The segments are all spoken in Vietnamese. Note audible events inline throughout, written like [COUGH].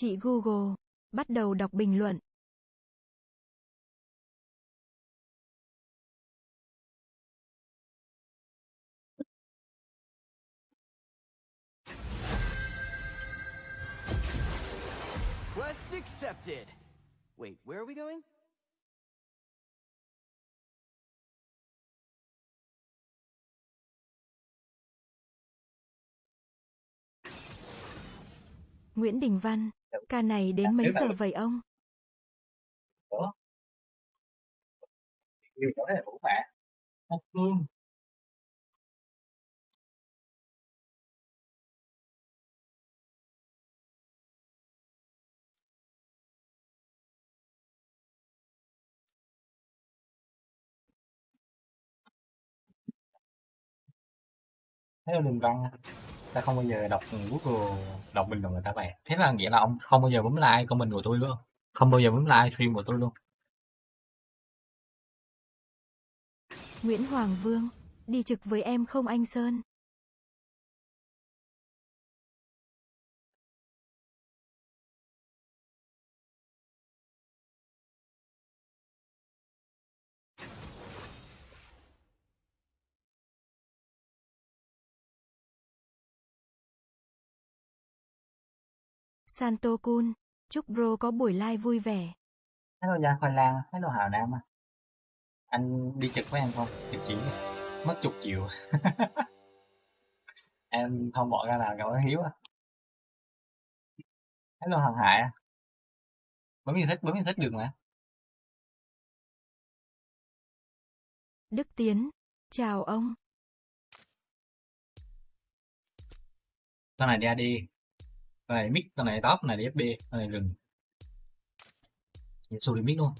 Chị Google, bắt đầu đọc bình luận. Quest accepted. Wait, where are we going? Nguyễn Đình Văn, ca này đến mấy giờ vậy ông? Yêu chỗ này vũ mẹ. Phương. Thế là Đình Văn ta không bao giờ đọc Google đọc bình luận người ta vậy thế là nghĩa là ông không bao giờ bấm like comment của tôi luôn. Không bao giờ bấm like stream của tôi luôn. Nguyễn Hoàng Vương, đi trực với em không anh Sơn? Santo Kun, chúc bro có buổi live vui vẻ. hello Gia Khoai Lang. Hello Hào Nam à. anh đi trực với em không? Trực chỉ. Mất chục triệu. [LAUGHS] Em không bỏ ra nào cậu hiếu à. Hello Hoàng Hải à. bấm yêu thích bấm yêu thích được mà. Đức Tiến, chào ông. con này đi. AD con này mid con này top con này đi FB con này rừng. Nhảy đi mid luôn.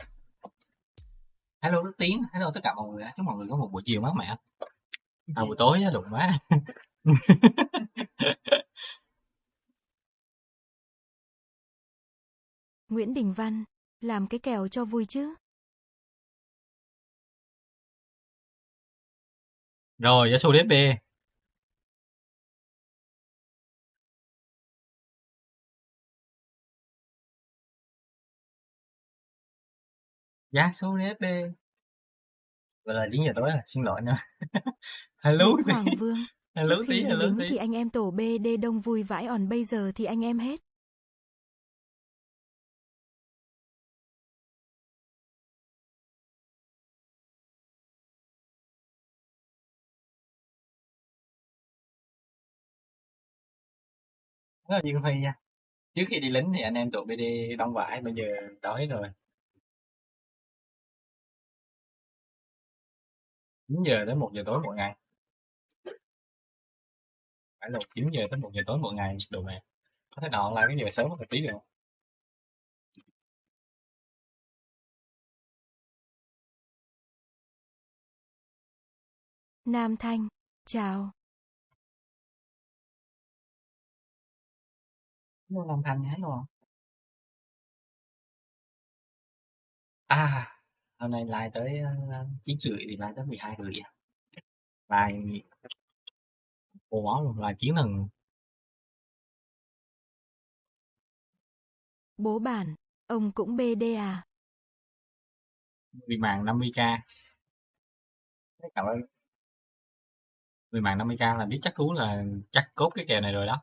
Hello Đức Tiến. Hello tất cả mọi người. Chúc mọi người có một buổi chiều mát mẻ. À, buổi tối á, đụng má. [LAUGHS] Nguyễn Đình Văn, làm cái kèo cho vui chứ. rồi Yasuo đi FB Yasuo đi FB Gọi là 9 giờ tối rồi, xin lỗi nữa. [LAUGHS] hello Nguyễn tí, Hoàng Vương, [LAUGHS] hello trước tí, khi hello lính tí. thì anh em tổ BD đông vui vãi còn bây giờ thì anh em hết. Rất là Dương Huy nha. Trước khi đi lính thì anh em tụi BD đông vải, bây giờ đói rồi. 9 giờ đến 1 giờ tối mỗi ngày. Phải là 9 giờ tới 1 giờ tối mỗi ngày, đồ mẹ. Có thể nào online cái giờ sớm một tí được không? Nam Thanh, chào. Long Thanh, hello. À, hôm nay live tới uh, 9 rưỡi thì live tới 12 rưỡi à. Live cô máu luôn, live chiến thần Bố bản, ông cũng BD à? người mạng 50k. Cảm ơn. Người mạng 50k là biết chắc cú là chắc cốt cái kèo này rồi đó.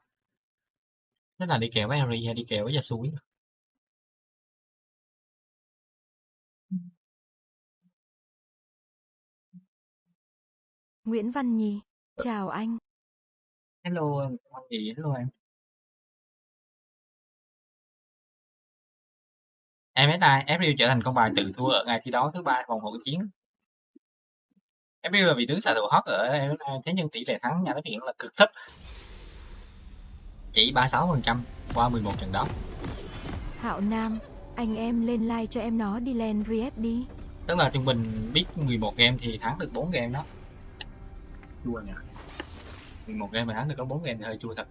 Thế là đi kèo với Harry hay đi kèo với Yasuo Nguyễn Văn Nhi, chào anh. Hello em, con gì? Hello em. MSI, April trở thành con bài tự thua ở ngày thi đấu thứ ba vòng hỗn chiến. April là vị tướng xạ thủ hot ở MSI, thế nhưng tỷ lệ thắng nhà đối diện là cực thấp. Chỉ 36% qua 11 trận đấu. Hạo Nam, anh em lên like cho em nó đi lên Riep đi. Tức là trung bình biết 11 game thì thắng được 4 game đó. Chua nhỉ. 11 game mà thắng được có 4 game thì hơi chua thật.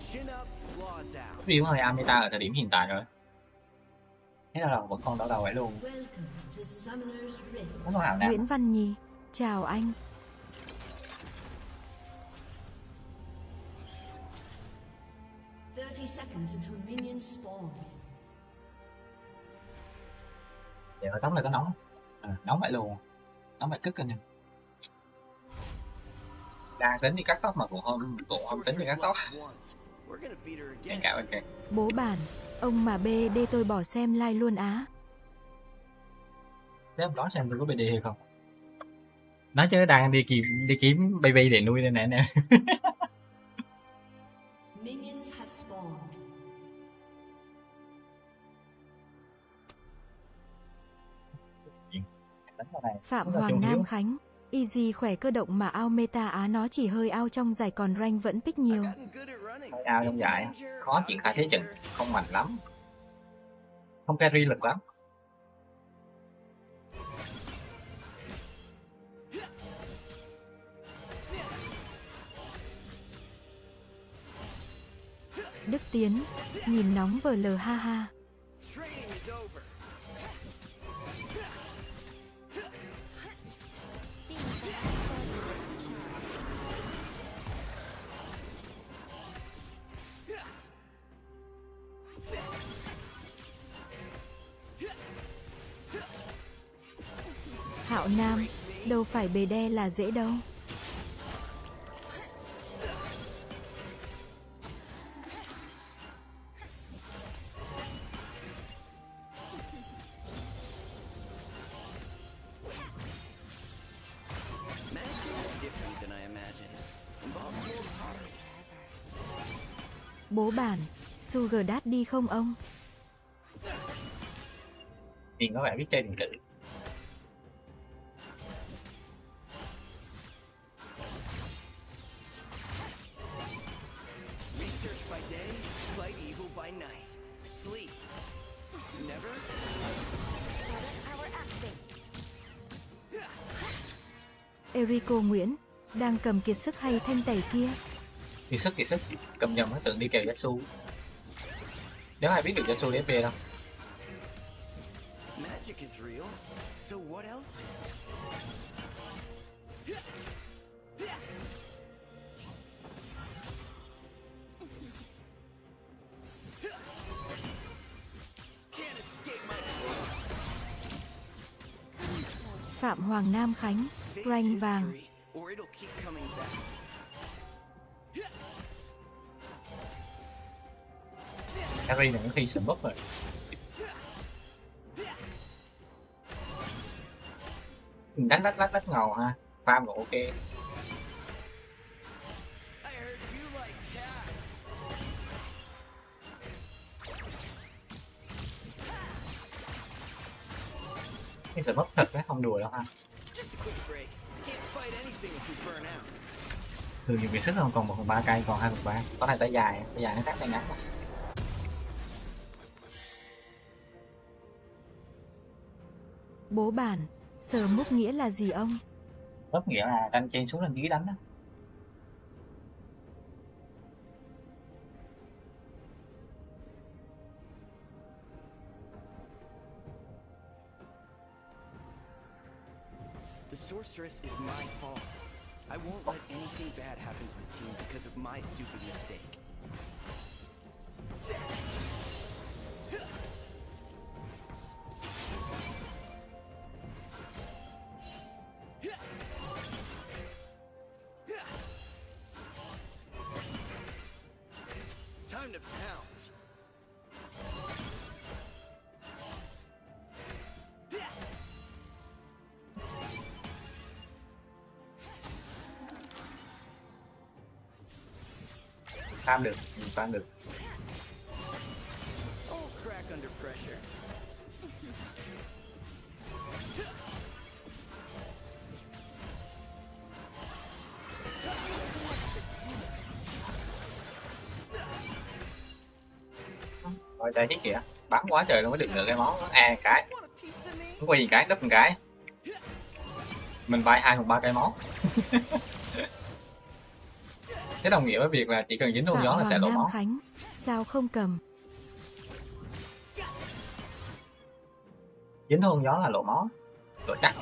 Chin up, claws out. April hơi Ameta ở thời điểm hiện tại rồi. Thế là vẫn còn đau đầu vậy luôn. Hào nào? Nguyễn Văn Nhi, chào anh. 30 seconds until minions spawn. Vậy mà tóc này có nóng à, nóng vậy luôn nóng vậy cứt anh em đang tính đi cắt tóc mà cũng không cũng không tính đi cắt tóc cạnh Bố bản, ông mà bê đê tôi bỏ xem like luôn á. Thế em đoán xem tôi có BD hay không? Nói chứ đang đi kiếm đi kiếm baby để nuôi đây nè nè. [LAUGHS] Phạm Hoàng Nam hiếu. Khánh. Easy khỏe cơ động mà ao meta á nó chỉ hơi ao trong giải còn rank vẫn pick nhiều. Hơi ao trong giải, khó triển khai thế trận, không mạnh lắm. Không carry lực lắm. Đức Tiến, nhìn nóng vờ lờ ha ha. Hạo Nam, đâu phải bề đe là dễ đâu. Bố bản, Sugar Daddy không ông? Nhìn có vẻ biết chơi điện tử. Erico Nguyễn, đang cầm kiệt sức hay thanh tẩy kia. Kỳ sức kỳ sức, cầm nhầm nó tưởng đi kèo Yasu. Nếu ai biết được Yasu đi FP đâu. Magic is real. So what else is? Can't escape my Phạm Hoàng Nam Khánh, Rank vàng. history, or it'll keep coming back. Carry này có khi sầm bốc rồi. Đánh lách lách lách ngầu ha. Farm cũng ok. Cái sợ mất thật đấy không đùa đâu ha Just a quick break. Can't fight anything if you burn out. thường nhiều việc sức không còn một phần ba cây còn hai phần ba có này tay dài tay dài nó khác tay ngắn mà. Bố bản, sờ múc nghĩa là gì ông? Lớp nghĩa là tranh trên xuống lên dưới đánh đó sorceress is my fault. I won't let anything bad happen to the team because of my stupid mistake. Được được. Rồi đây hết kìa, bắn quá trời luôn, mới được được cái món nó a cái. Không có quay gì cái, đúp một cái. Mình bay hai hoặc ba cây món. [LAUGHS] Thế đồng nghĩa với việc là chỉ cần dính hôn gió dạ là vâng, sẽ đổ máu. Khánh, sao không cầm? Dính hôn gió là lộ máu, lộ chắc.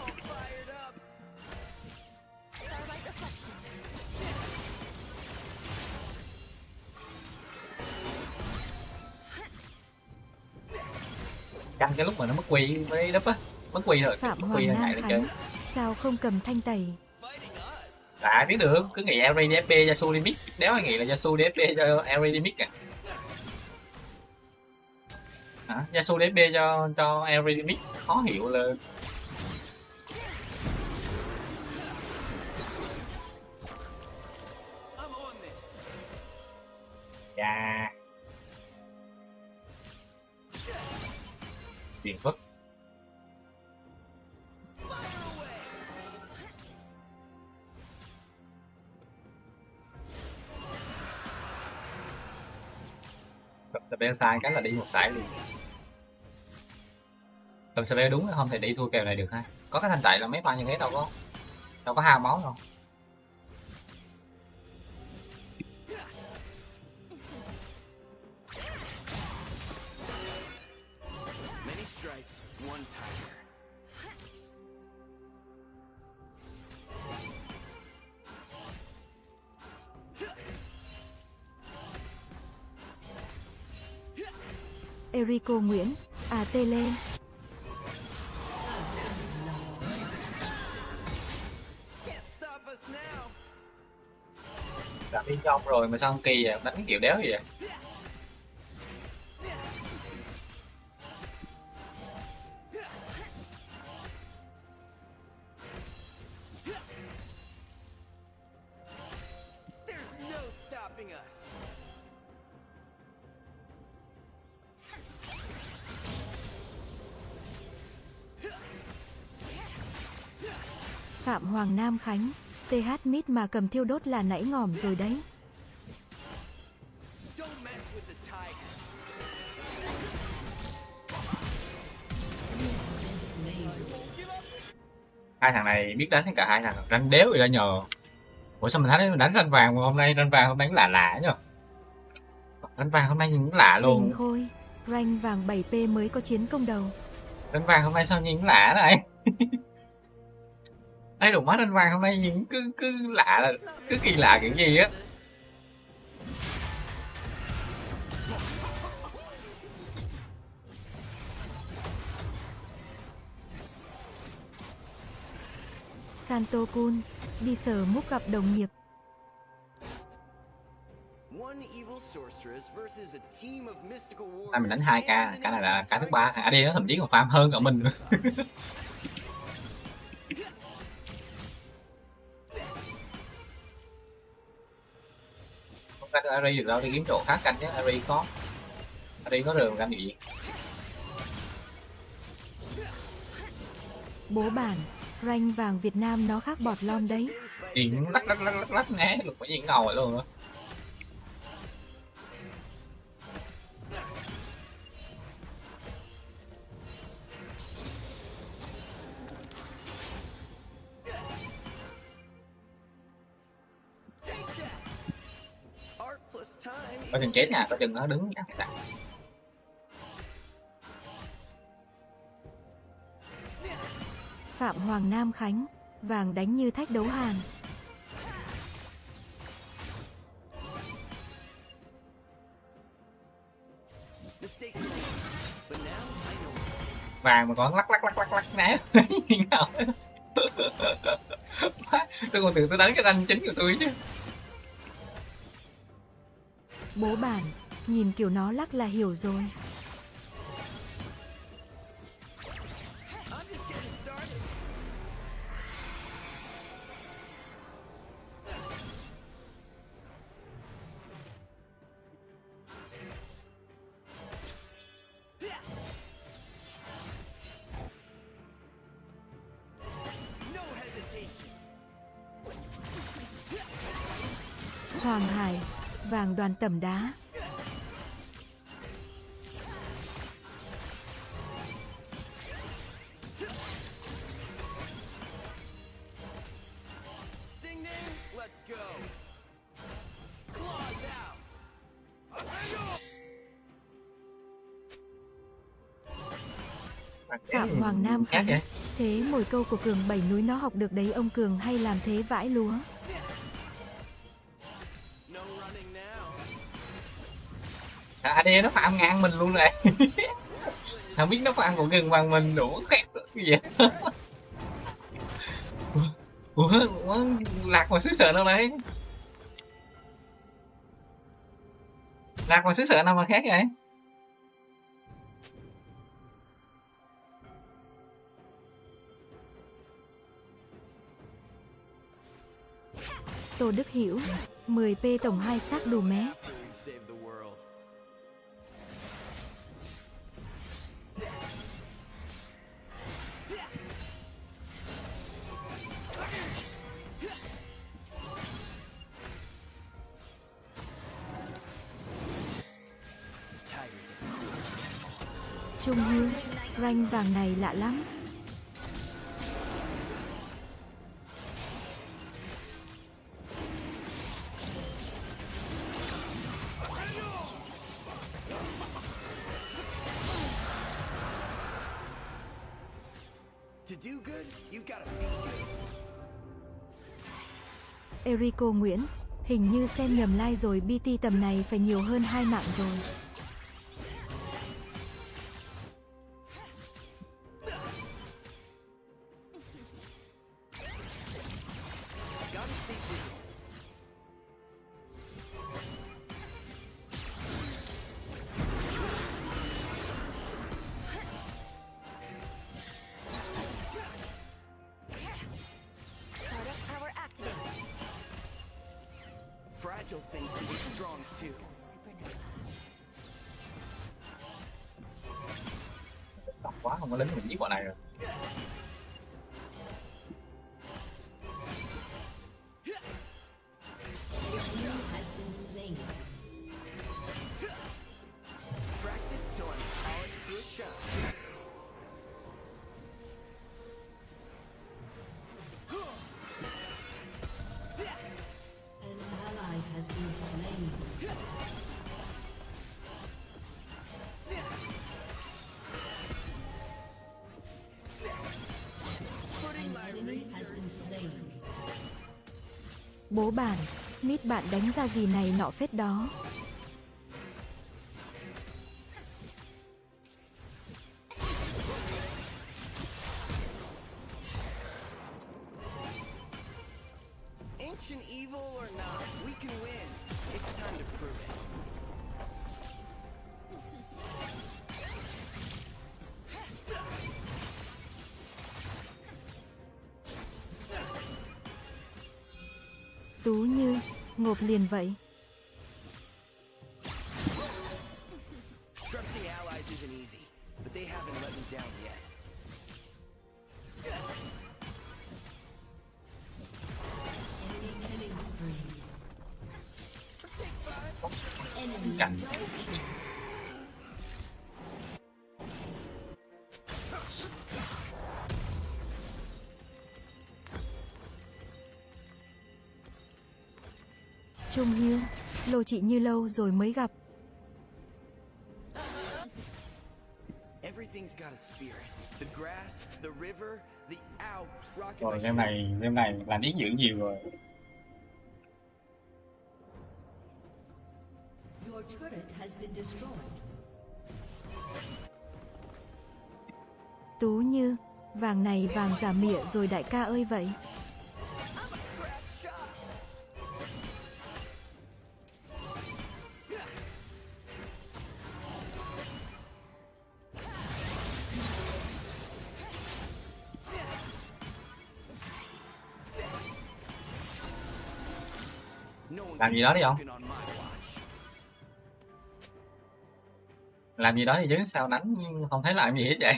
canh cái lúc mà nó mất quỳ mới đúp á mất quỳ rồi Phạm mất quỳ là ngại lên sao không cầm thanh tẩy à biết được, cứ nghĩ Elri DFP Yasuo đi mid đéo ai nghĩ là Yasuo DFP cho Elri đi mid à hả Yasuo DFP cho cho Elri đi mid khó hiểu là Yeah. on Tiền phức. Tập bên sai cái là đi một sải luôn. Cầm spell đúng không thể đi thua kèo này được ha. Có cái thanh tẩy là mấy ba như thế đâu, có đâu có hao máu đâu. Cô Nguyễn, à tê lên. Can't. Đã đi trong rồi mà sao không kỳ vậy? Đánh kiểu đéo gì vậy? Mà cầm thiêu đốt là nãy ngỏm rồi đấy. Hai thằng này biết đánh cả hai thằng đánh đéo gì ra nhờ ủa sao mình thấy mình đánh ranh vàng mà hôm nay ranh vàng hôm nay cũng lạ lạ nhờ ranh vàng hôm nay nhìn cũng lạ luôn Huỳnh Khôi, rank vàng 7P mới có chiến công đầu. ranh vàng hôm nay sao nhìn cũng lạ này ấy đủ mắt ranh vàng hôm nay nhìn cứ cứ lạ cứ kỳ lạ kiểu gì á. Santo Kun, đi sở múc gặp đồng nghiệp. Nay mình đánh hai k and cái này là cái thứ ba. à đi nó thậm chí còn farm hơn cả mình [LAUGHS] không canh Ari được đâu đi kiếm chỗ khác canh chứ Ari có Ari có đường canh gì Bố bản, rank vàng Việt Nam nó khác bọt lom đấy. nhìn lắc lắc lắc lắc lắc né được phải nhìn ngầu luôn á có chừng chết nha có chừng nó đứng chắc phải Phạm Hoàng Nam Khánh, vàng đánh như thách đấu hàn. Mistakes are made, but now I know. vàng mà còn lắc lắc lắc lắc lắc né [LAUGHS] tôi còn tưởng tôi đánh cái ranh chính của tôi chứ Bố bản, nhìn kiểu nó lắc là hiểu rồi. Hoàng Hải, vàng đoàn tẩm đá. Phạm Hoàng Nam Khánh, thế mồi câu của Cường bảy núi nó học được đấy ông Cường hay làm thế vãi lúa. Now. nó phạm ngang mình luôn này [LAUGHS] không biết nó phạm ăn gần bằng mình đủ khét cái gì [LAUGHS] ủa, ủa lạc mà xứ sở đâu đấy lạc mà xứ sở nào mà khác vậy Tô Đức Hiểu, 10p tổng 2 xác đủ mé. Vàng này lạ lắm. Erico Nguyễn, hình như xem nhầm like rồi BT tầm này phải nhiều hơn hai mạng rồi. Bố bản, nít bạn đánh ra gì này nọ phết đó. Tú như, ngộp liền vậy. Chị như lâu rồi mới gặp. Rồi game này game này làm ý dưỡng nhiều rồi Your turret has been destroyed. Tú như, vàng này vàng giả mịa rồi đại ca ơi vậy. Làm gì đó đi không làm gì đó thì chứ, sao đánh không thấy làm gì hết vậy?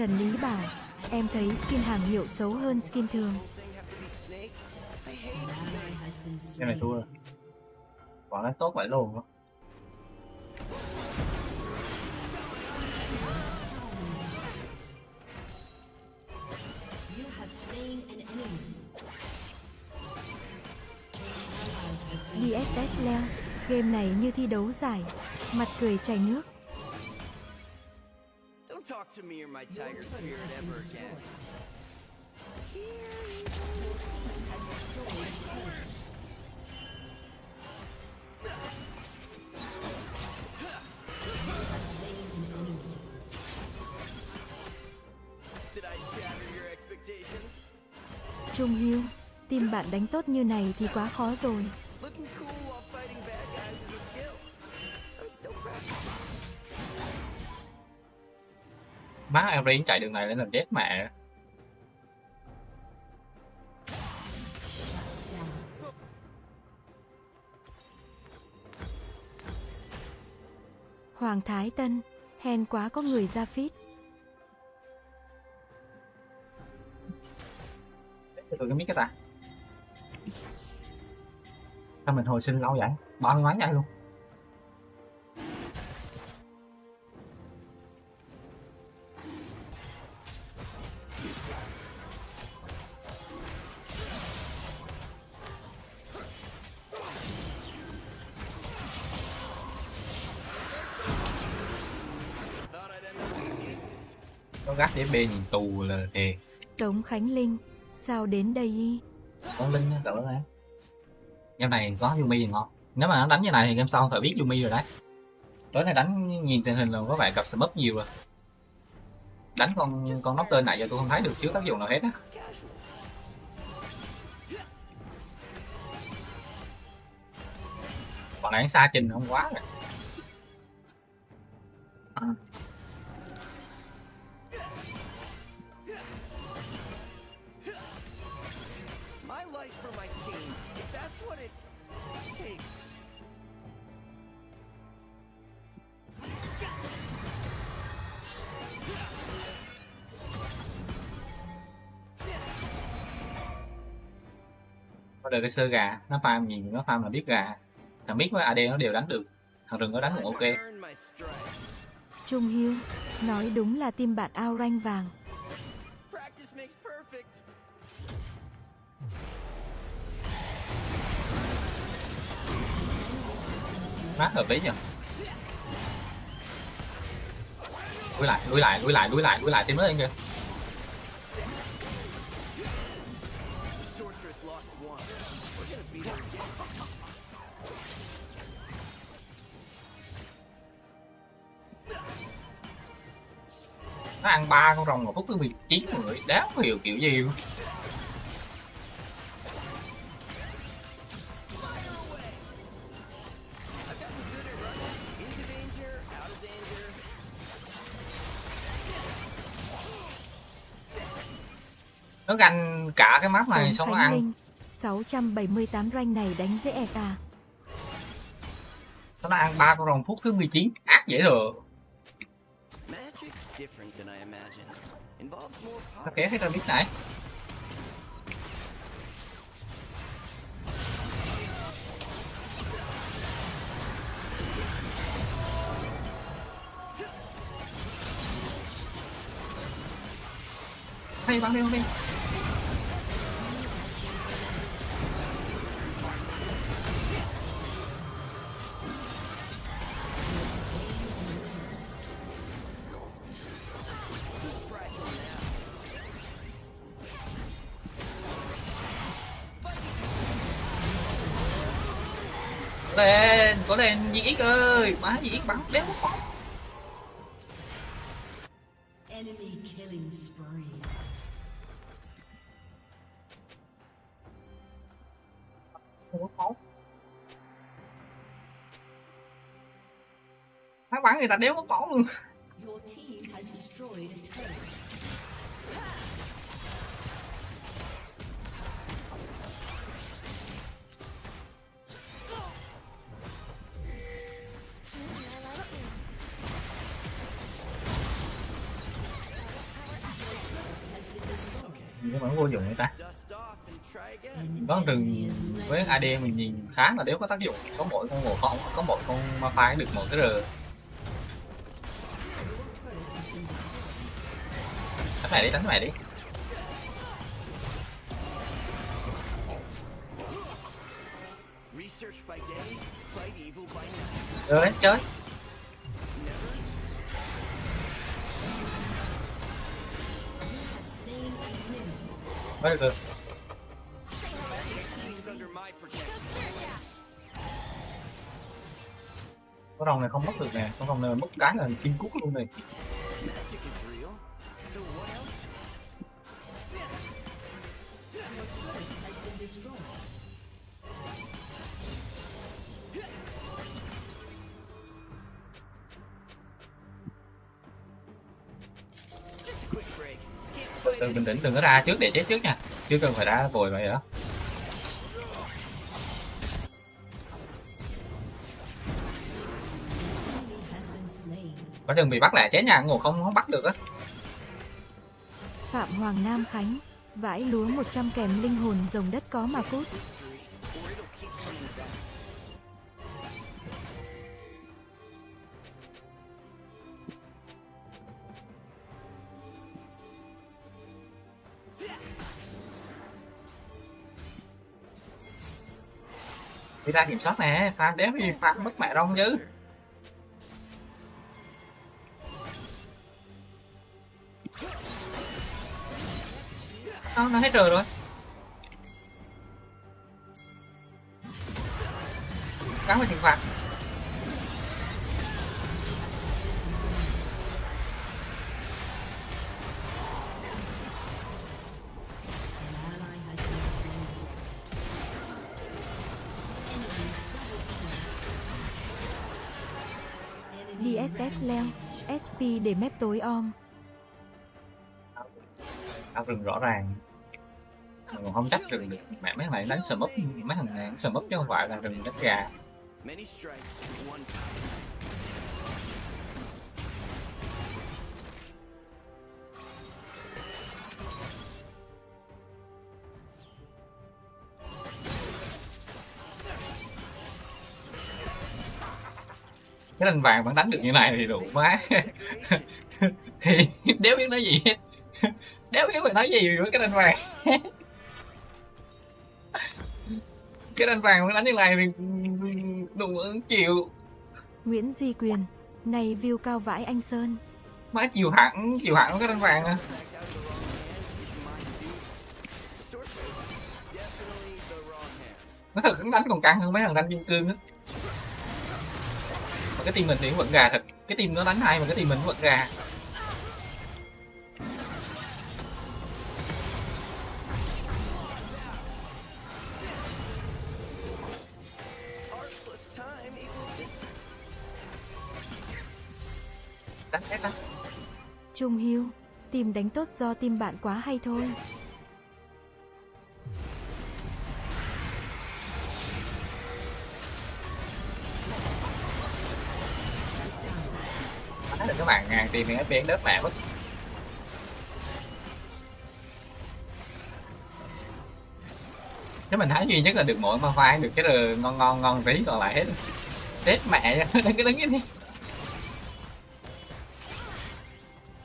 Trần Lý bảo, em thấy skin hàng hiệu xấu hơn skin thường. cái này thua rồi quả nó tốt vậy luôn á. DSS leo, game này như thi đấu giải, mặt cười chảy nước. To me or my tiger spirit ever again. Trung Hiếu, tim bạn đánh tốt như này thì quá khó rồi. Má em riêng chạy đường này lên làm chết mẹ. Hoàng Thái Tân, hèn quá có người ra fit. tôi cái biết cái ta. Sao mình hồi sinh lâu vậy? Bao nhiêu mấy ngày luôn gắt để bê nhìn tù là thiệt. Tống Khánh Linh, sao đến đây y? con linh cậu đó đấy game này có Yumi thì ngon? Nếu mà nó đánh như này thì game sau phải biết Yumi rồi đấy. Tối nay đánh nhìn tình hình là có vẻ cặp smup nhiều rồi đánh con con nóc tên này giờ tôi không thấy được chứa tác dụng nào hết á. Còn này xa trình không quá rồi. My cái sơ gà nó farm nhìn nó farm là biết gà. Thằng biết với AD nó đều đánh được. Thằng rừng nó đánh cũng ok. Trung Hiếu, nói đúng là team bạn ao rank vàng. Mát hợp lý nhỉ đuổi lại đuổi lại đuổi lại đuổi lại đuổi lại tìm nó lên kìa nó ăn ba con rồng một phút thứ 19 người. Đáng hiểu kiểu gì luôn nó ganh cả cái map này Tống xong nó ăn. Linh, 678 rank này đánh dễ ẹt à. nó ăn ba con rồng phút thứ 19 ác dễ thừa nó kéo hết ra biết nãy. Hay bắn đi bắn đi Có lên có lên gì x ơi má gì x bắn đéo bóng nó bắn người ta đéo có bóng luôn nhưng mà nó vô dụng người ta. Có rừng với AD mình nhìn khá là đéo có tác dụng có mỗi con một không có một con ma phái được một cái r. Đánh mày đi đánh mày đi. Night. chơi Mới được con rồng này không mất được nè. Con rồng này mất cái là chim cút luôn này. Từ bình tĩnh, đừng có ra trước để chết trước nha chưa cần phải ra vội vậy đó có đừng bị bắt lại chết nha, ngủ không không bắt được á Phạm Hoàng Nam Khánh. Vãi lúa 100 kèm linh hồn rồng đất có mà cút. Đi ra kiểm soát nè farm đéo thì farm mất mẹ rong chứ nó nó hết rồi rồi? Gắn vào trừng phạt. Rampage. SP để mép tối om. ao rừng rõ ràng mà còn không trách rừng được mẹ mấy thằng này đánh sầm úp mấy thằng này đánh sầm úp chứ không phải là rừng đánh gà cái đánh vàng vẫn đánh được như này thì đủ má [LAUGHS] thì đéo biết nói gì hết. Đéo biết phải nói gì với cái đánh vàng. [LAUGHS] Cái đánh vàng vẫn đánh như này thì đủ chịu. Nguyễn Duy Quyền. Này view cao vãi anh Sơn. má chịu hẳn chịu hẳn cái đánh vàng à. Nó thật đánh còn căng hơn mấy thằng đánh kim cương á mà cái team mình thì vẫn gà thật cái team nó đánh hay mà cái team mình vẫn gà đánh hết á Trung Hiếu. Tìm đánh tốt do team bạn quá hay thôi. Đánh được các bạn ngàn tiền thì FPS đất mẹ mất nếu mình thấy duy nhất là được mỗi ma pha được cái rồi ngon ngon ngon tí, còn lại hết. Chết mẹ [LAUGHS] đứng cái đứng như đi.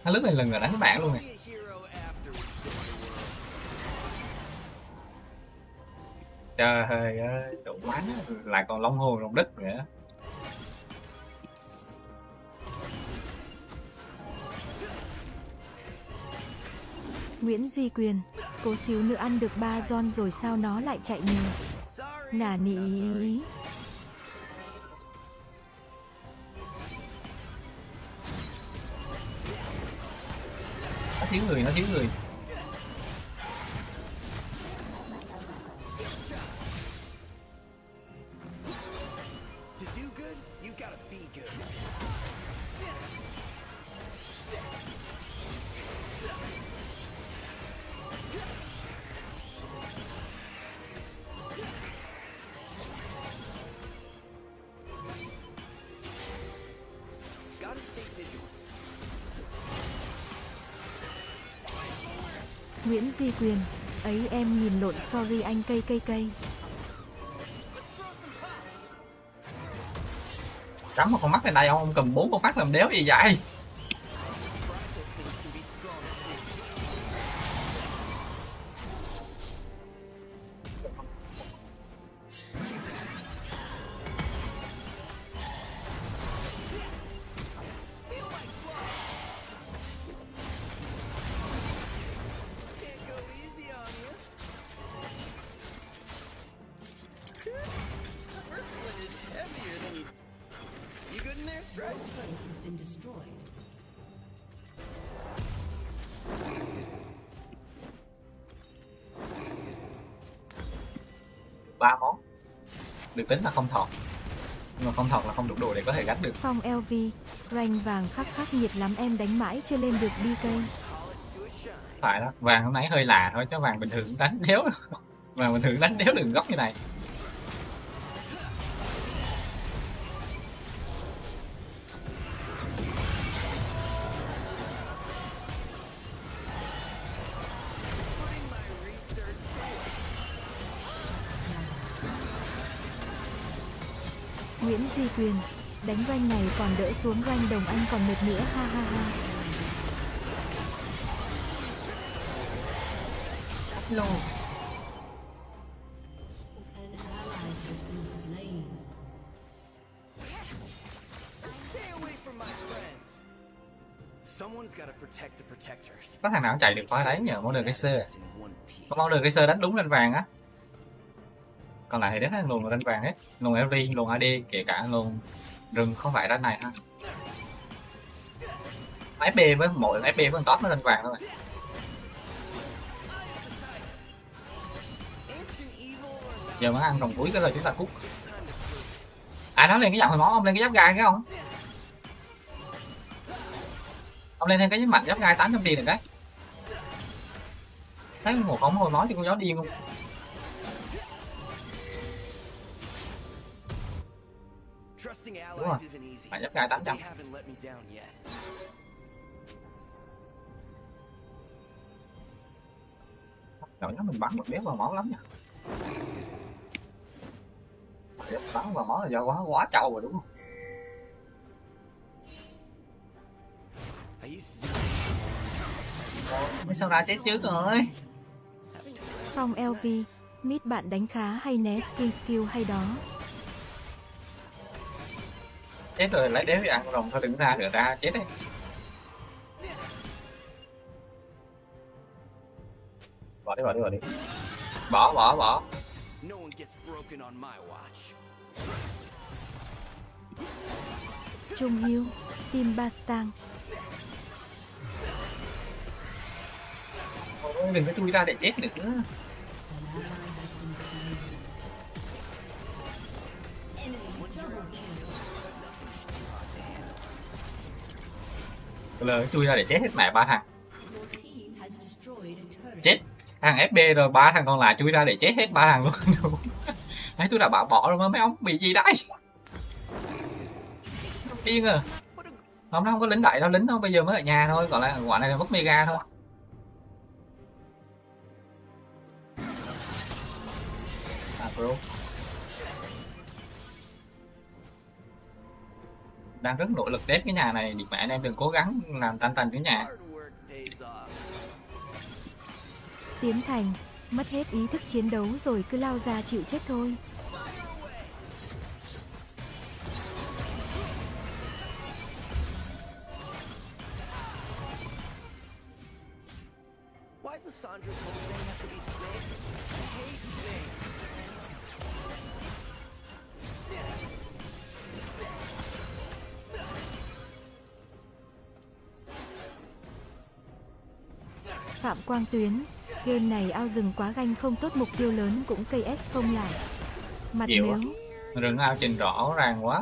Nó lướt này lần rồi đánh bạn luôn nè. Trời ơi, đủ quá lại còn long hồ long đất nữa. Nguyễn Duy Quyền. Cố xíu nữa ăn được ba giòn rồi sao nó lại chạy nhờ. Sorry. Nà ý ý. nó thiếu người, nó thiếu người Gotta Duy Quyền, ấy em nhìn lộn sorry anh cây cây cây. cắm một con mắt lên đây không? ông cầm bốn con mắt làm đéo gì vậy được tính là không thọt. Nhưng mà không thọt là không đủ đồ để có thể gánh được. Phong LV, rank vàng khắc khắc nhiệt lắm em đánh mãi chưa lên được đi cây. phải đó vàng hôm nãy hơi lạ thôi chứ vàng bình thường đánh [LAUGHS] đéo vàng bình thường đánh đéo đường góc như này Quyền, đánh rank này còn đỡ xuống rank đồng anh còn mệt nữa ha ha ha. Protectors. có thằng nào chạy được qua đấy nhờ món đường cái sơ món đường cái sơ đánh đúng lên vàng á còn lại thì đến thằng luồn là vàng hết luồn LV luôn AD kể cả luôn rừng không phải đánh này ha. FB với mỗi FB với top nó lên vàng thôi. Giờ mới ăn vòng cuối cái là chúng ta cút. À nó lên cái giọng hồi máu, ông lên cái giáp gai cái không? Ông lên thêm cái mạnh, giáp gai 800 tiền được đấy thấy một ống hồi máu thì con gió điên không Trusting rồi. allies isn't easy. Phải gai but 800 They haven't let me down yet. Trời nó mình bắn một đéo vào máu lắm nha bắn vào máu là do quá quá trâu rồi đúng không Mới sao ra chết trước rồi Phong LV, mid bạn đánh khá hay né skin skill hay đó. Chết rồi lấy đéo thì ăn rồng thôi đừng ra nữa ra chết đấy. Bỏ đi bỏ đi bỏ đi. Bỏ bỏ bỏ. No one gets broken on my watch. Trung Hiếu, Team Bastang, Ôi, đừng có chui ra để chết nữa kill. chui ra để chết hết mẹ ba thằng. Chết thằng FB rồi, ba thằng còn lại chui ra để chết hết ba thằng luôn. [LAUGHS] Đấy, tôi đã bảo bỏ rồi mà, mấy ông bị gì đấy? Điên à. Không nó không có lính đại đâu, lính đâu bây giờ mới ở nhà thôi, còn lại quả này là mất mega thôi. À bro. Đang rất nỗ lực đét cái nhà này thì mẹ anh em đừng cố gắng làm tan tành cái nhà. Tiến Thành, mất hết ý thức chiến đấu rồi cứ lao ra chịu chết thôi. Why does Sandra's Phạm Quang Tuyến, game này ao rừng quá ganh không tốt mục tiêu lớn cũng cây S không lại. Mặt Nhiều nếu, rừng ao trình rõ ràng quá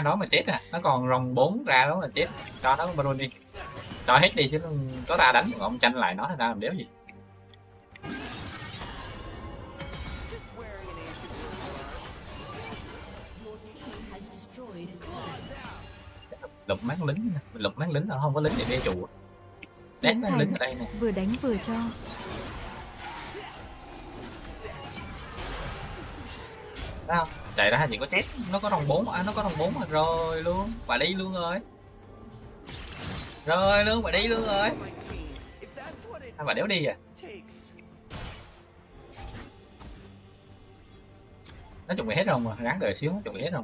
ra đó mà chết à. Nó còn rồng 4 ra đó mà chết. Cho nó baron đi cho hết đi chứ có ta đánh. Ông tranh lại nó thì ra làm đéo gì. Lục máng lính lục máng lính là không có lính để bê trụ đét máng lính ở đây nè. Vừa đánh vừa cho. Không chạy ra chỉ có chết. Nó có rồng bốn à nó có rồng 4 mà. Rồi luôn. Bà đi luôn rồi. Rồi luôn bà đi luôn rồi. My à, bà đéo đi à? Nó chuẩn bị hết rồi mà ráng đợi xíu nó chuẩn bị hết rồi.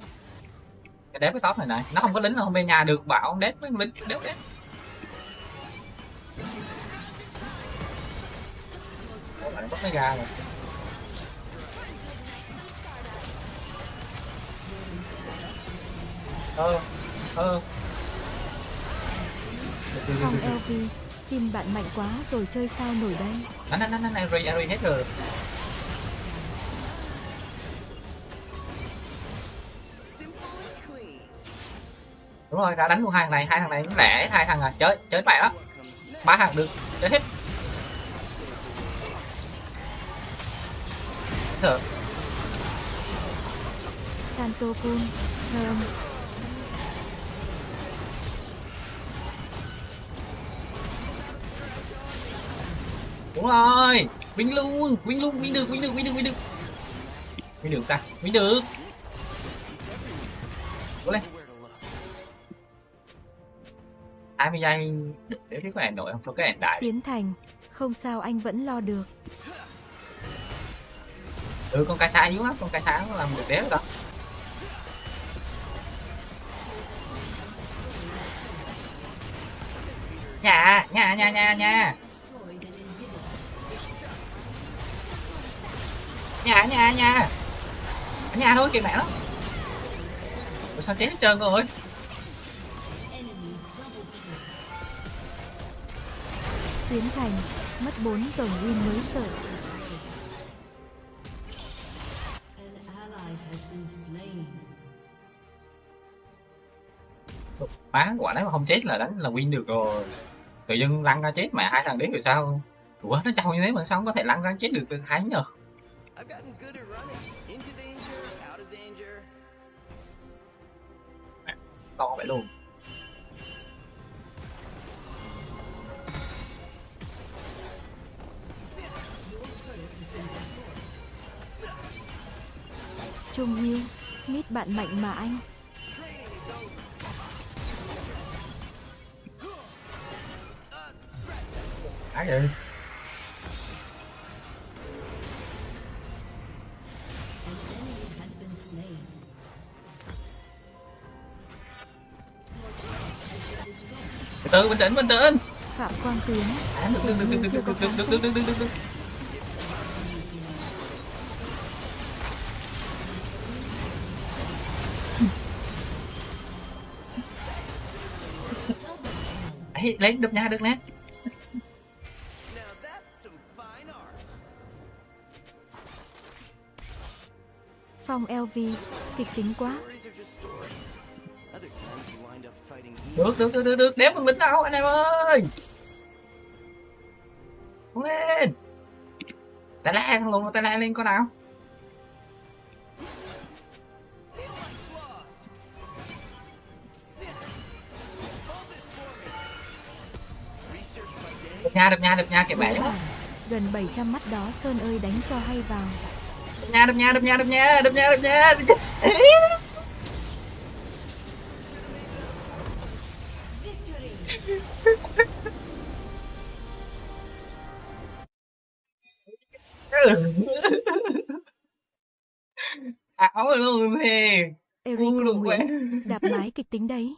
Cái đép cái top này này nó không có lính nó không về nhà được. Bảo ông đép mấy lính đéo đép Ủa, bạn bắt nó ra rồi. Ơ ơ Phong LV, team bạn mạnh quá rồi chơi sao nổi đây. đánh đánh đánh đánh Ari Ari hết rồi. Đúng rồi đã đánh luôn hai thằng này hai thằng này nó lẻ hai thằng à chơi chơi bại đó. Ba thằng được chơi hết. Được. Santo Kun, Thơm, đúng rồi win luôn win luôn win được win được win được win được win được ta win được cố lên to look. 20 giây để thấy có ẻn nổi không có cái ẻn đại Tiến Thành. Không sao anh vẫn lo được. ừ con cá sá yếu lắm con cá nó làm được đéo đó nhà nhà nhà nhà nhà nhà nhà nhà ở nhà thôi kìa mẹ nó Ủa sao chết hết trơn rồi. Tiến Thành. Mất 4 rồng win mới sợ. Má quả đấy mà không chết là đánh là win được rồi tự dưng lăn ra chết mẹ hai thằng đấy rồi sao ủa nó trâu như thế mà sao không có thể lăn ra chết được từ thái nhờ I've gotten good at running. Into danger, out of danger. to vậy luôn Trung Hiếu. Mít bạn mạnh mà anh. Á vậy từ từ bình tĩnh bình tĩnh Phạm Quang Tiến. à, được được được được được được được được được được được được Ấy, lấy được nha được nè. Phong LV. Kịch tính quá. Được được được được được. Đéo con lính đâu anh em ơi. Cố lên. La thằng lùn tay la lên con nào. Đập nha đập nha đập nha Vũ bẻ. Gần 700 mắt đó Sơn ơi đánh cho hay vào. đập nha đập nha đập nha đập nha đập nha đập nha đập [LAUGHS] nha Ảo luôn thì Eric được Nguyễn. Đạp mái kịch tính đấy.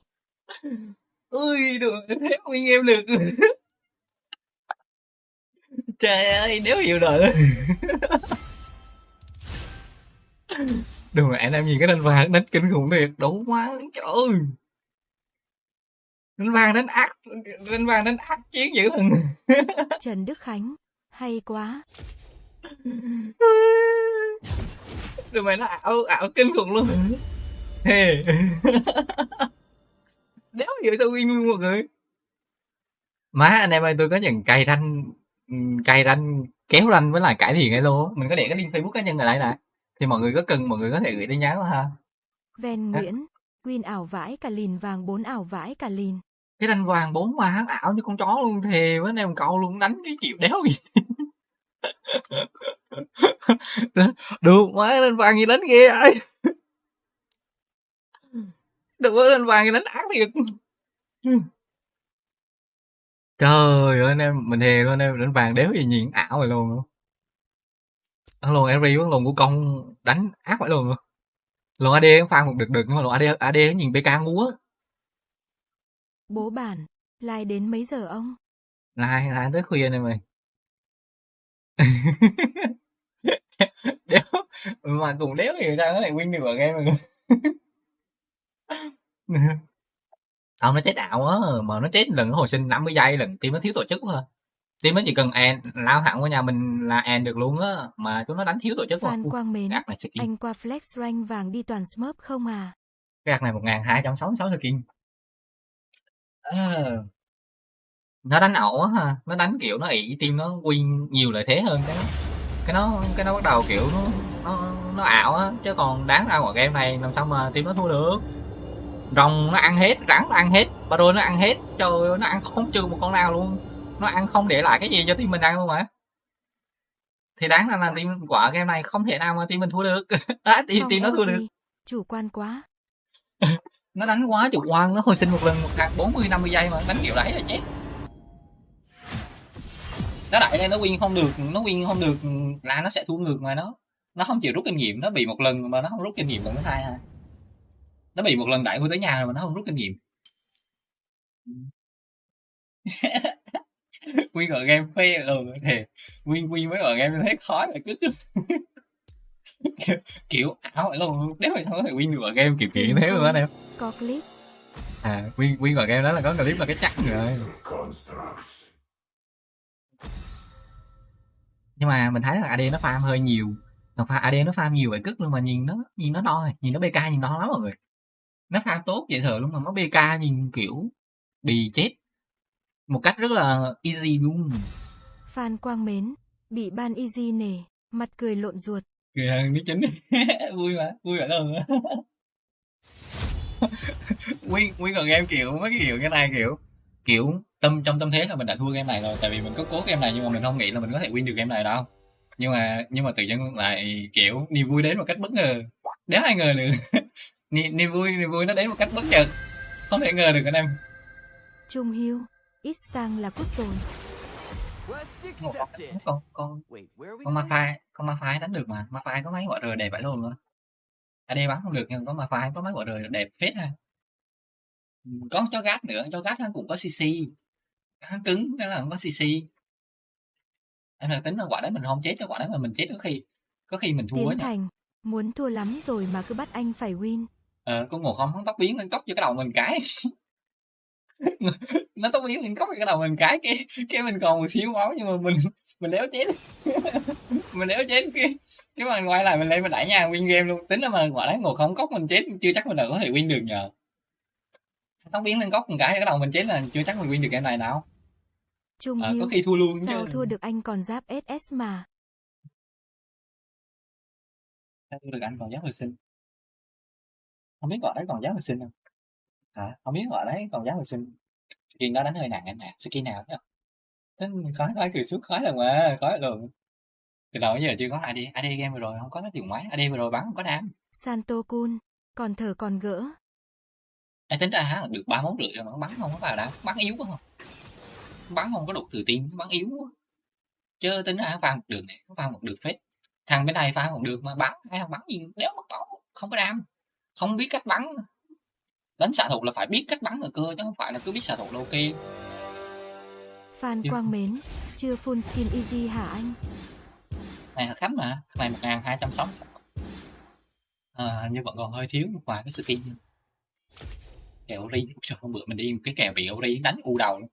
ui được thế nguyên em được trời ơi nếu hiểu đừng mà anh em nhìn cái đánh vàng đánh kinh khủng thiệt đủ quá trời ơi đánh vàng đánh ác đánh vàng đánh ác chiến dữ thần [LAUGHS] Trần Đức Khánh. Hay quá. đừng mà nó ảo ảo kinh khủng luôn thề [LAUGHS] đéo hiểu sao win luôn mọi người má anh em ơi tôi có nhận cày ranh cày ranh kéo ranh với lại cải thiện cái lô mình có để cái link facebook cá nhân ở đây nè thì mọi người có cần mọi người có thể gửi tin nhắn ha Ven? Nguyễn, Win ảo vãi cả lìn vàng 4 ảo vãi cả lìn cái đanh vàng bốn mà hắn ảo như con chó luôn, thề với anh em cậu luôn, đánh cái kiểu đéo gì. [LAUGHS] Được má đanh vàng gì đánh ghê ai được quá đanh vàng gì đánh ác thiệt. Trời ơi, anh em, mình thề luôn anh em đánh vàng đéo gì nhìn ảo vậy luôn. Ăn luôn Eri với luôn của công đánh ác vậy luôn. Luôn AD pha một được được nhưng mà luôn AD AD nhìn BK ngu á Bố bản, lai đến mấy giờ ông? lại lại tới khuya này mày. [LAUGHS] Đéo mà cùng đéo thì sao có thể win được ở game mà [LAUGHS] ông nó chết ảo á mà nó chết lần hồi sinh 50 giây lần team nó thiếu tổ chức quá. Team nó chỉ cần end lao thẳng qua nhà mình là end được luôn á mà chúng nó đánh thiếu tổ chức quá. Phan Ui, Quang Mến, này anh qua flex rank vàng đi toàn smurf không à? cái ạc này một ngàn hai trăm sáu sáu skin Ờ. nó đánh ẩu á ha nó đánh kiểu nó ỷ team nó win nhiều lợi thế hơn cái nó cái nó cái nó bắt đầu kiểu nó nó, nó ảo á chứ còn đáng ra ngoài game này làm sao mà team nó thua được. Rồng nó ăn hết rắn nó ăn hết baro nó ăn hết trời ơi, nó ăn không trừ một con nào luôn. Nó ăn không để lại cái gì cho team mình ăn luôn mà thì đáng ra là team quả game này không thể nào mà team mình thua được. [LAUGHS] À, team, Không team nó thua được. Chủ quan quá. [LAUGHS] nó đánh quá chủ quan, nó hồi sinh một lần một thằng 40 50 giây mà, đánh kiểu đấy là chết. Nó đẩy lên, nó win không được, nó win không được, là nó sẽ thua ngược mà nó. Nó không chịu rút kinh nghiệm, nó bị một lần mà nó không rút kinh nghiệm lần thứ hai à nó bị một lần đẩy tôi tới nhà rồi mà nó không rút kinh nghiệm. [LAUGHS] Nguyên ở game phê rồi thì nguyên nguyên mới ở game thấy khó là cứ [LAUGHS] kiểu, kiểu ảo vậy luôn nếu mà sao có thể win được ở game kiểu kiểu thế luôn á em Có clip, à win win ở game đó là có clip là cái chắc rồi. Nhưng mà mình thấy là AD nó farm hơi nhiều. Còn pha AD nó farm nhiều vậy cức luôn mà nhìn nó nhìn nó đo nhìn nó BK nhìn đo lắm mọi người. Nó farm tốt vậy thừa luôn mà nó BK nhìn kiểu bị chết. Một cách rất là easy luôn. Phan Quang Mến, bị ban easy nề, mặt cười lộn ruột người hơn nước chính. [LAUGHS] Vui mà vui vậy luôn. [LAUGHS] Nguyên nguyên còn game kiểu mấy cái kiểu cái này kiểu kiểu tâm trong tâm thế là mình đã thua game này rồi tại vì mình có cố game này nhưng mà mình không nghĩ là mình có thể win được game này đâu. Nhưng mà nhưng mà tự nhiên lại kiểu niềm vui đến một cách bất ngờ. Đéo ai ngờ được. [LAUGHS] Niềm, niềm vui niềm vui nó đến một cách bất chợt. Không thể ngờ được anh em. Trung Hiếu, ít là cút rồi. Quest con con con con ma phai con ma phai đánh được mà. Ma phai có mấy quả rờ đẹp vậy luôn nữa AD bắn không được nhưng có ma phai có mấy quả rờ đẹp phết ha. Ừ, có cho gát nữa cho gát hắn cũng có cc hắn cứng cái là không có cc em là tính là quả đấy mình không chết cái quả đấy mà mình chết có khi có khi mình thua Tiến ấy nhỉ Thành, muốn thua lắm rồi mà cứ bắt anh phải win. ờ có ngộ không hắn tóc biến lên cốc cho cái đầu mình cái nó tóc biến lên cốc cái đầu mình cái cái cái mình còn một xíu máu nhưng mà mình mình đéo chết [LAUGHS] mình đéo chết cái cái mà quay lại mình lên mình đẩy nhà win game luôn. Tính là mà quả đấy ngộ không cốc mình chết chưa chắc mình đã có thể win được nhờ. Tóc biến lên cốc một cái cái đầu mình chết là chưa chắc mình win được game này nào. Trung ờ, Hiếu, có khi thua luôn sao chứ thua được anh còn giáp SS mà. Sao thua được anh còn giáp hồi sinh? Không biết gọi đấy còn giáp hồi sinh không hả? Không biết gọi đấy còn giáp hồi sinh. Skin đó đánh hơi nặng anh nè skin nào chứ? Tính khói khói cười suốt khói rồi mà khói rồi từ đầu giờ chưa có AD AD game vừa rồi không có cái điều máy AD vừa rồi bắn không có đam. Santo Kun, còn thở còn gỡ. Em tính ra hả? Được ba món rưỡi rồi mà bắn không có vào đam. Bắn yếu quá không bắn không có đủ từ tim bắn yếu quá. Chứ tính ra pha một đường này pha một đường phết. Thằng bên này pha một đường mà bắn hay thằng bắn gì? Đéo mất bóng không có đam. Không biết cách bắn đánh xạ thủ là phải biết cách bắn ở cơ chứ không phải là cứ biết xạ thủ là ok. Phan. Quang Mến, chưa full skin easy hả anh? này là khách mà này một ngàn hai trăm sáu à, hình như vẫn còn hơi thiếu một vài cái skin. Kèo ori Trời, hôm bữa mình đi một cái kèo bị ori đánh u đầu. Luôn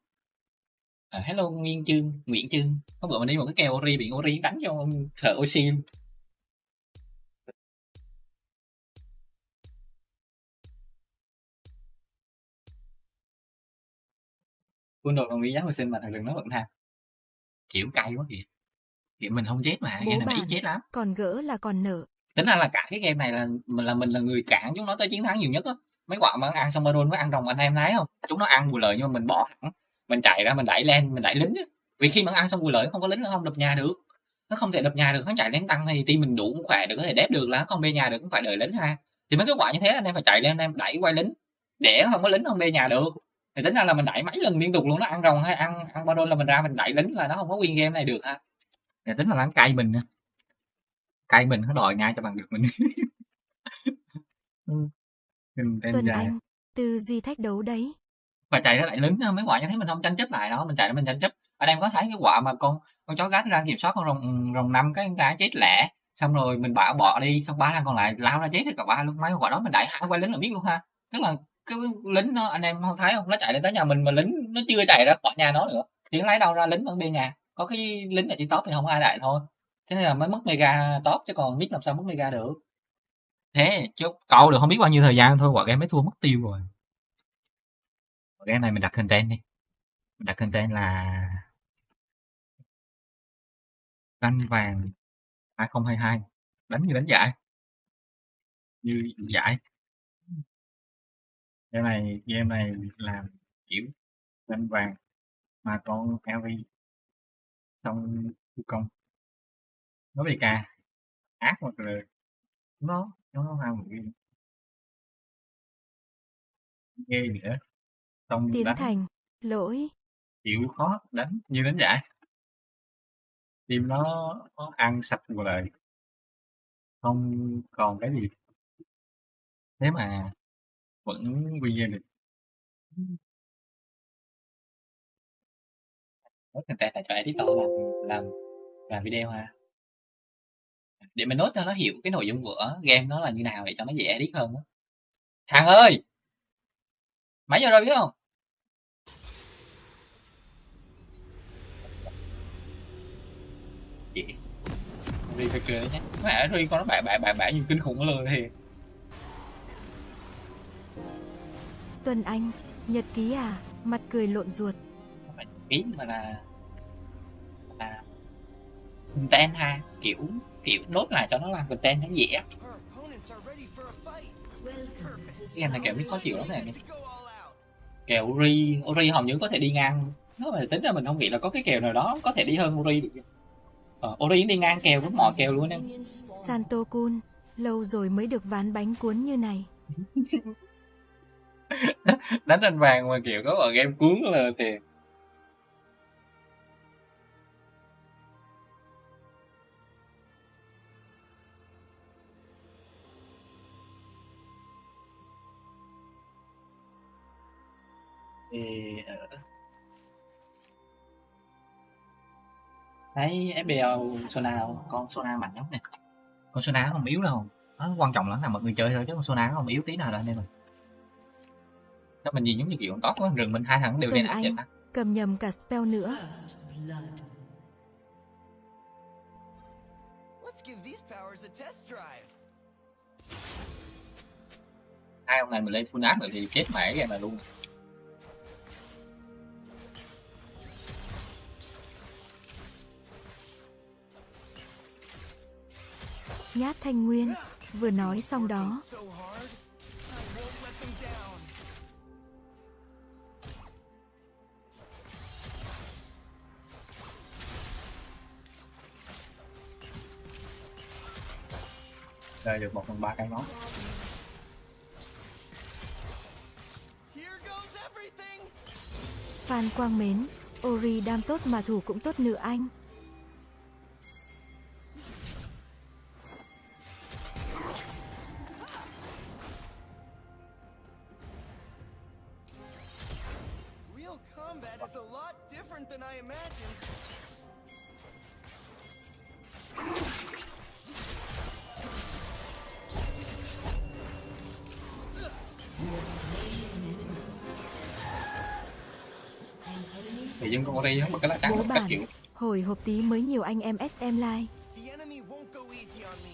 à, hello Nguyên Chương Nguyễn Chương. Hôm bữa mình đi một cái kèo ori bị ori đánh cho thợ oxy quân đồ đồng ý giá hồi sinh mà thằng đừng nói vận tham kiểu cay quá kìa. Kiểu mình không chết mà Bố game này mà ít chết lắm. Còn gỡ là còn nợ. tính ra là cả cái game này là mình là mình là người cản chúng nó tới chiến thắng nhiều nhất á. Mấy quả mà ăn xong baron mới ăn rồng anh em thấy không? Chúng nó ăn bù lợi nhưng mà mình bỏ hẳn. Mình chạy ra mình đẩy lên mình đẩy lính á. Vì khi mà ăn xong bù lợi không có lính nó không đập nhà được. Nó không thể đập nhà được nó chạy lên tăng thì team mình đủ khỏe để có thể đép được là không bê nhà được cũng phải đợi lính ha. Thì mấy cái quả như thế anh em phải chạy lên anh em đẩy quay lính. Để không có lính không bê nhà được thì tính ra là mình đẩy mấy lần liên tục luôn nó ăn rồng hay ăn ăn baron là mình ra mình đẩy lính là nó không có win game này được ha. Để tính là nó cay mình nè cay mình nó đòi ngay cho bằng được mình. [LAUGHS] Ừ. Tuần Anh, tư duy thách đấu đấy. và chạy ra lại lính mấy quả như thế mình không tranh chấp lại đó mình chạy ra mình tranh chấp. Anh em có thấy cái quả mà con con chó gát ra kiểm soát con rồng rồng năm cái ra chết lẻ xong rồi mình bảo bỏ đi xong ba thằng còn lại lao ra chết thì cả ba luôn. Mấy quả đó mình đẩy hai quay lính là biết luôn ha. Tức là cái lính nó, anh em không thấy không? Nó chạy lên tới nhà mình mà lính nó chưa chạy ra khỏi nhà nó nữa. Thì nó lấy đâu ra lính vẫn bên nhà? Có cái lính ở trên top thì không ai đại thôi. Thế nên là mới mất mega top chứ còn biết làm sao mất mega được. Thế, chứ cậu được không biết bao nhiêu thời gian thôi, quả game mới thua mất tiêu rồi. Quả game này mình đặt content đi. Mình đặt content là canh vàng 2022 đánh như đánh giải. Như giải game này game này làm kiểu canh vàng mà con LV xong công. Nó bị ca ác hoặc là nó nó làm một cái ghê nữa. Xong Tiến đánh. Thành, lỗi. chịu khó đánh như đánh giải. Team nó, nó ăn sạch một lời. Không còn cái gì. Thế mà vẫn win game được. Nốt content là cho editor làm làm làm video ha để mình nốt cho nó hiểu cái nội dung của game nó là như nào để cho nó dễ edit hơn á. Thằng ơi! Mấy giờ rồi biết không? Chị Ri phải cười nhé mẹ Ri con nó bạ bạ bạ bạ như kinh khủng luôn thì Tuần Anh, nhật ký à, mặt cười lộn ruột. không phải ký mà là là content ha kiểu kiểu nốt lại cho nó làm content nó dễ cái game này kiểu biết khó chịu lắm này kèo Uri Uri hầu như có thể đi ngang nếu mà tính ra mình không nghĩ là có cái kèo nào đó có thể đi hơn Uri được ờ, Uri đi ngang kèo rất mọi kèo luôn em. Santo Kun, lâu rồi mới được ván bánh cuốn như này. [LAUGHS] [LAUGHS] đánh anh vàng mà kiểu có vào game cuốn là thì thì ờ, thấy FBL Sona con Sona mạnh lắm nè. Con Sona không yếu đâu. Nó quan trọng lắm là mọi người chơi thôi chứ con Sona không yếu tí nào đâu anh em ơi Nếu mình nhìn giống như kiểu con tốt quá rừng mình hai thằng đều lên áp Anh. trận á Cầm nhầm cả spell nữa. First blood. Let's give these powers a test drive. hai ông này mình lên full áp rồi thì chết mẹ cái này luôn Nhát Thanh Nguyên, vừa nói xong đó. Rồi được một phần ba cái nó. Phan Quang Mến, Ori đam tốt mà thủ cũng tốt nữa anh. Hồi hộp tí mới nhiều anh em SM like. The enemy won't go easy on me.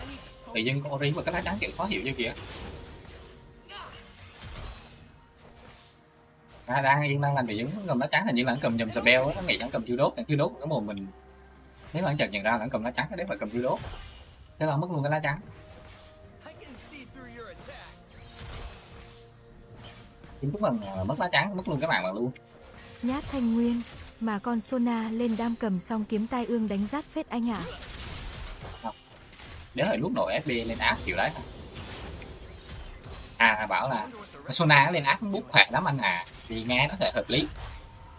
I need to thì dân con đi một cái lá trắng kiểu khó hiểu như kìa. À, đang yên đang làm việc cầm lá trắng hình như là cầm nhầm spell á nó nghĩ hắn cầm chiêu đốt chiêu đốt cái mồm mình. Nếu mà hắn chợt nhận ra là hắn cầm lá trắng đấy phải cầm chiêu đốt. Thế là mất luôn cái lá trắng. Chính thức bằng mất lá trắng mất luôn cái mạng mà luôn. Nhát thanh nguyên, mà con Sona lên đam cầm xong kiếm tai ương đánh rát phết anh ạ. nếu hồi lúc nổi FB lên áp kiểu đấy. À bảo là Sona lên áp bút khỏe lắm anh à. Thì nghe nó thể hợp lý.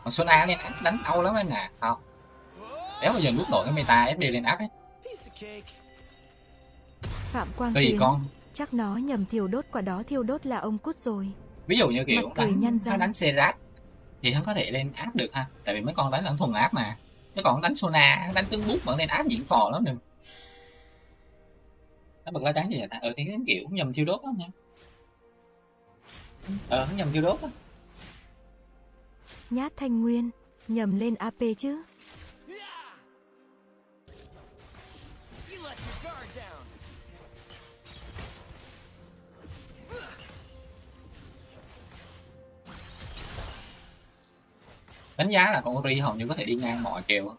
Còn Sona lên áp đánh đau lắm anh à. Không. Nếu mà giờ lúc nổi cái meta FB lên áp ấy. Phạm Quang tùy Tiến, con. chắc nó nhầm thiêu đốt quả đó thiêu đốt là ông cút rồi. ví dụ như kiểu đánh nó đánh Serat thì hắn có thể lên áp được ha. Tại vì mấy con đánh là thuần áp mà. Chứ còn đánh Sona đánh tướng bút vẫn lên áp diễn phò lắm đừng nó bật lá đá gì vậy ta. Ừ thì cái kiểu nhầm thiêu đốt đó nha. Ờ nhầm thiêu đốt á, Nhát thanh nguyên, nhầm lên AP chứ. Đánh giá là con Ori hầu như có thể đi ngang mọi kèo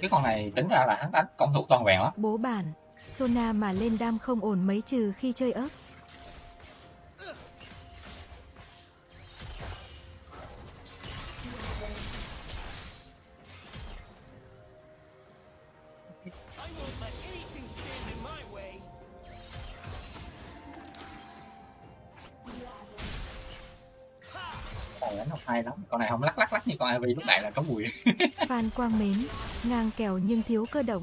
cái con này tính ra là hắn đánh công thủ toàn vẹn á Bố bản, Sona mà lên đam không ổn mấy trừ khi chơi ớt. Con này không lắc lắc lắc như con Ivy lúc nãy là có mùi Phan Quang Mến, ngang kèo nhưng thiếu cơ động.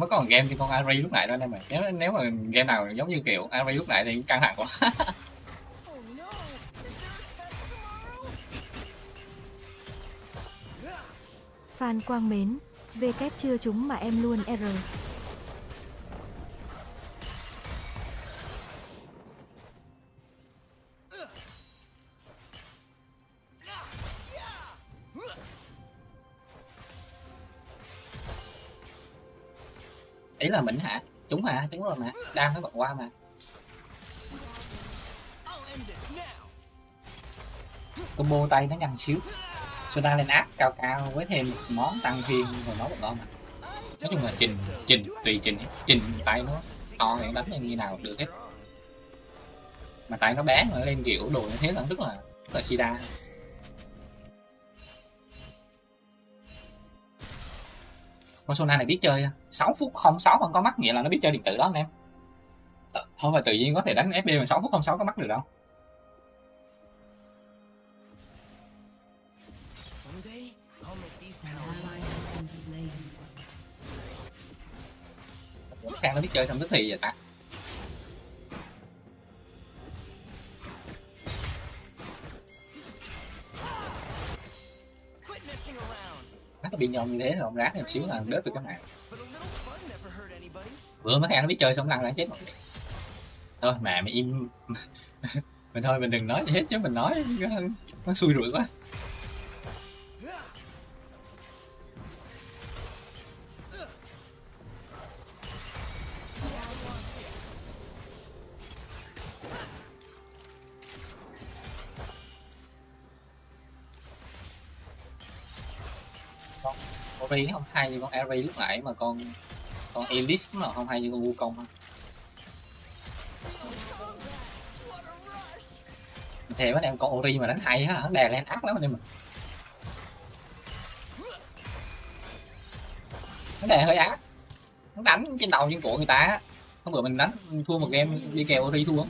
Lâu lâu còn game thì con Ari lúc nãy đó anh em ơi nếu nếu mà game nào giống như kiểu Ari lúc nãy thì căng thẳng quá Phan Quang Mến, VK chưa trúng mà em luôn R. ý là mình hả? Chúng hả chúng rồi mà. Đang nó bật qua mà. Combo tay nó nhanh xíu. Sona lên áp cao cao với thêm một món tăng thiên rồi nó bật ngon mà. Nói chung là trình trình, tùy trình trình tay nó to thì đánh như nào được hết. Mà tay nó bé mà lên kiểu đồ như thế là rất là rất là sida Persona này biết chơi à? 6 phút 06 không có mắt, nghĩa là nó biết chơi điện tử đó anh em. Không phải tự nhiên có thể đánh FB mà 6 phút 06 có mắt được đâu. Càng nó biết chơi xong tức thì vậy ta. Around. Nó có biên nhau như thế rồi ông rác thêm xíu là đớt được hurt anybody. vừa mấy Khang nó biết chơi xong lăn ra chết một thôi mẹ mày im [LAUGHS] mình thôi mình đừng nói gì hết chứ mình nói nó, nó xui rủi quá con không hay như con Ari lúc nãy mà con con Elise mà không hay như con Wukong ha. Thề với em con Ori mà đánh hay á, hắn đè lên ác lắm anh em mình hắn đè hơi ác. Hắn đánh trên đầu trên cổ người ta á. Hôm bữa mình đánh, thua một game, đi kèo Ori thua.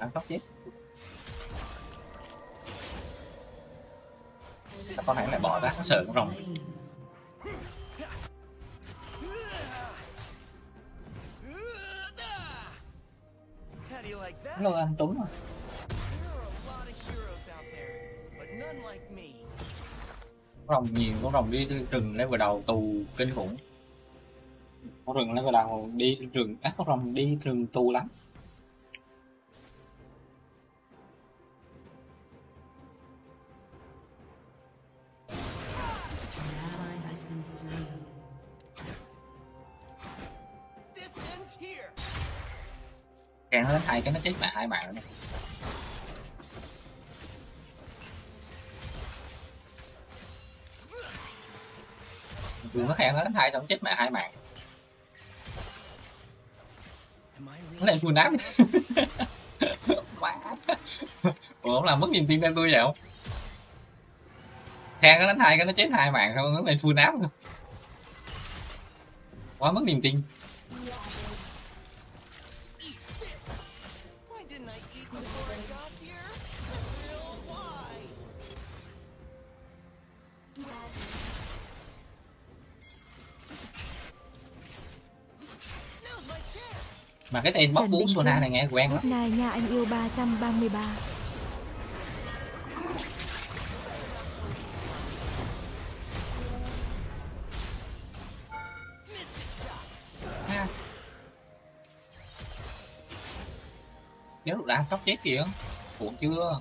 Đánh tóc chết Sao con này lại bỏ ra nó sợ con rồng à. But none like me. con rồng nhiều con rồng đi rừng level đầu tù kinh khủng con rừng level đầu đi rừng các con rồng đi rừng tù lắm kèn nó đánh hai cái nó chết mẹ hai bạn rồi này nó khen nó đánh hai xong chết mẹ hai mạng. Nó really lên full đám ủa không làm mất niềm tin em tôi vậy không? Khen nó đánh hai cái nó chết hai mạng, xong nó lên full đám luôn quá mất niềm tin. Mà cái tên bóc bú Sona này nghe quen lắm. Night nha anh yêu 333. ha. Nếu được đá sóc chết kìa. Ủa chưa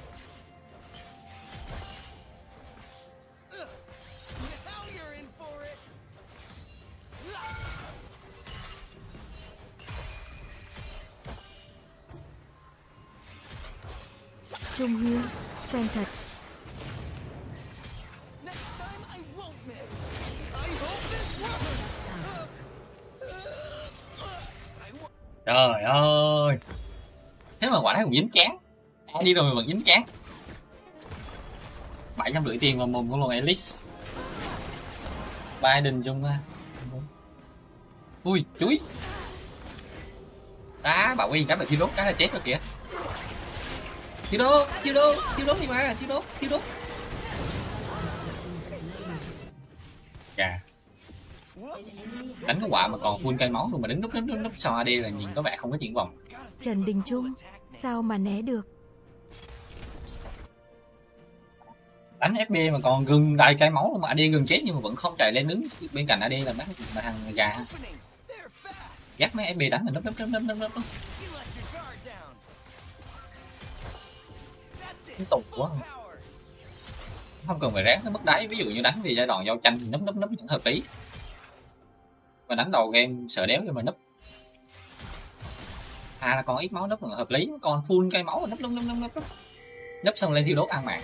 Trung Hiếu, quen thật. Next time I won't miss. I hope this works. I won't. trời ơi thế mà quả đấy cũng dính chán ai đi rồi mà vẫn dính chán bảy trăm rưỡi tiền vào mồm của con Elix Biden chung á ui chuối đá bảo quy cái là thiêu đốt cái là chết rồi kìa thiêu đốt thiêu đốt thiêu đốt đi mà thiêu đốt thiêu đốt. Chà, đánh cái quả mà còn full cây máu luôn mà đứng núp núp núp núp sau AD là nhìn có vẻ không có triển vọng. Trần Đình Trung, sao mà né được? đánh FB mà còn gừng đầy cây máu luôn mà AD gần chết nhưng mà vẫn không chạy lên đứng bên cạnh AD là mấy mà thằng gà. Dắt mấy FB đánh là núp núp núp núp núp núp tù quá không cần phải ráng tới mức đáy, ví dụ như đánh về giai đoạn giao tranh, núp núp núp những hợp lý. Mà đánh đầu game sợ đéo cho mà núp. À là còn ít máu núp là hợp lý còn full cây máu núp núp núp núp núp. Núp xong lên thiêu đốt ăn mạng.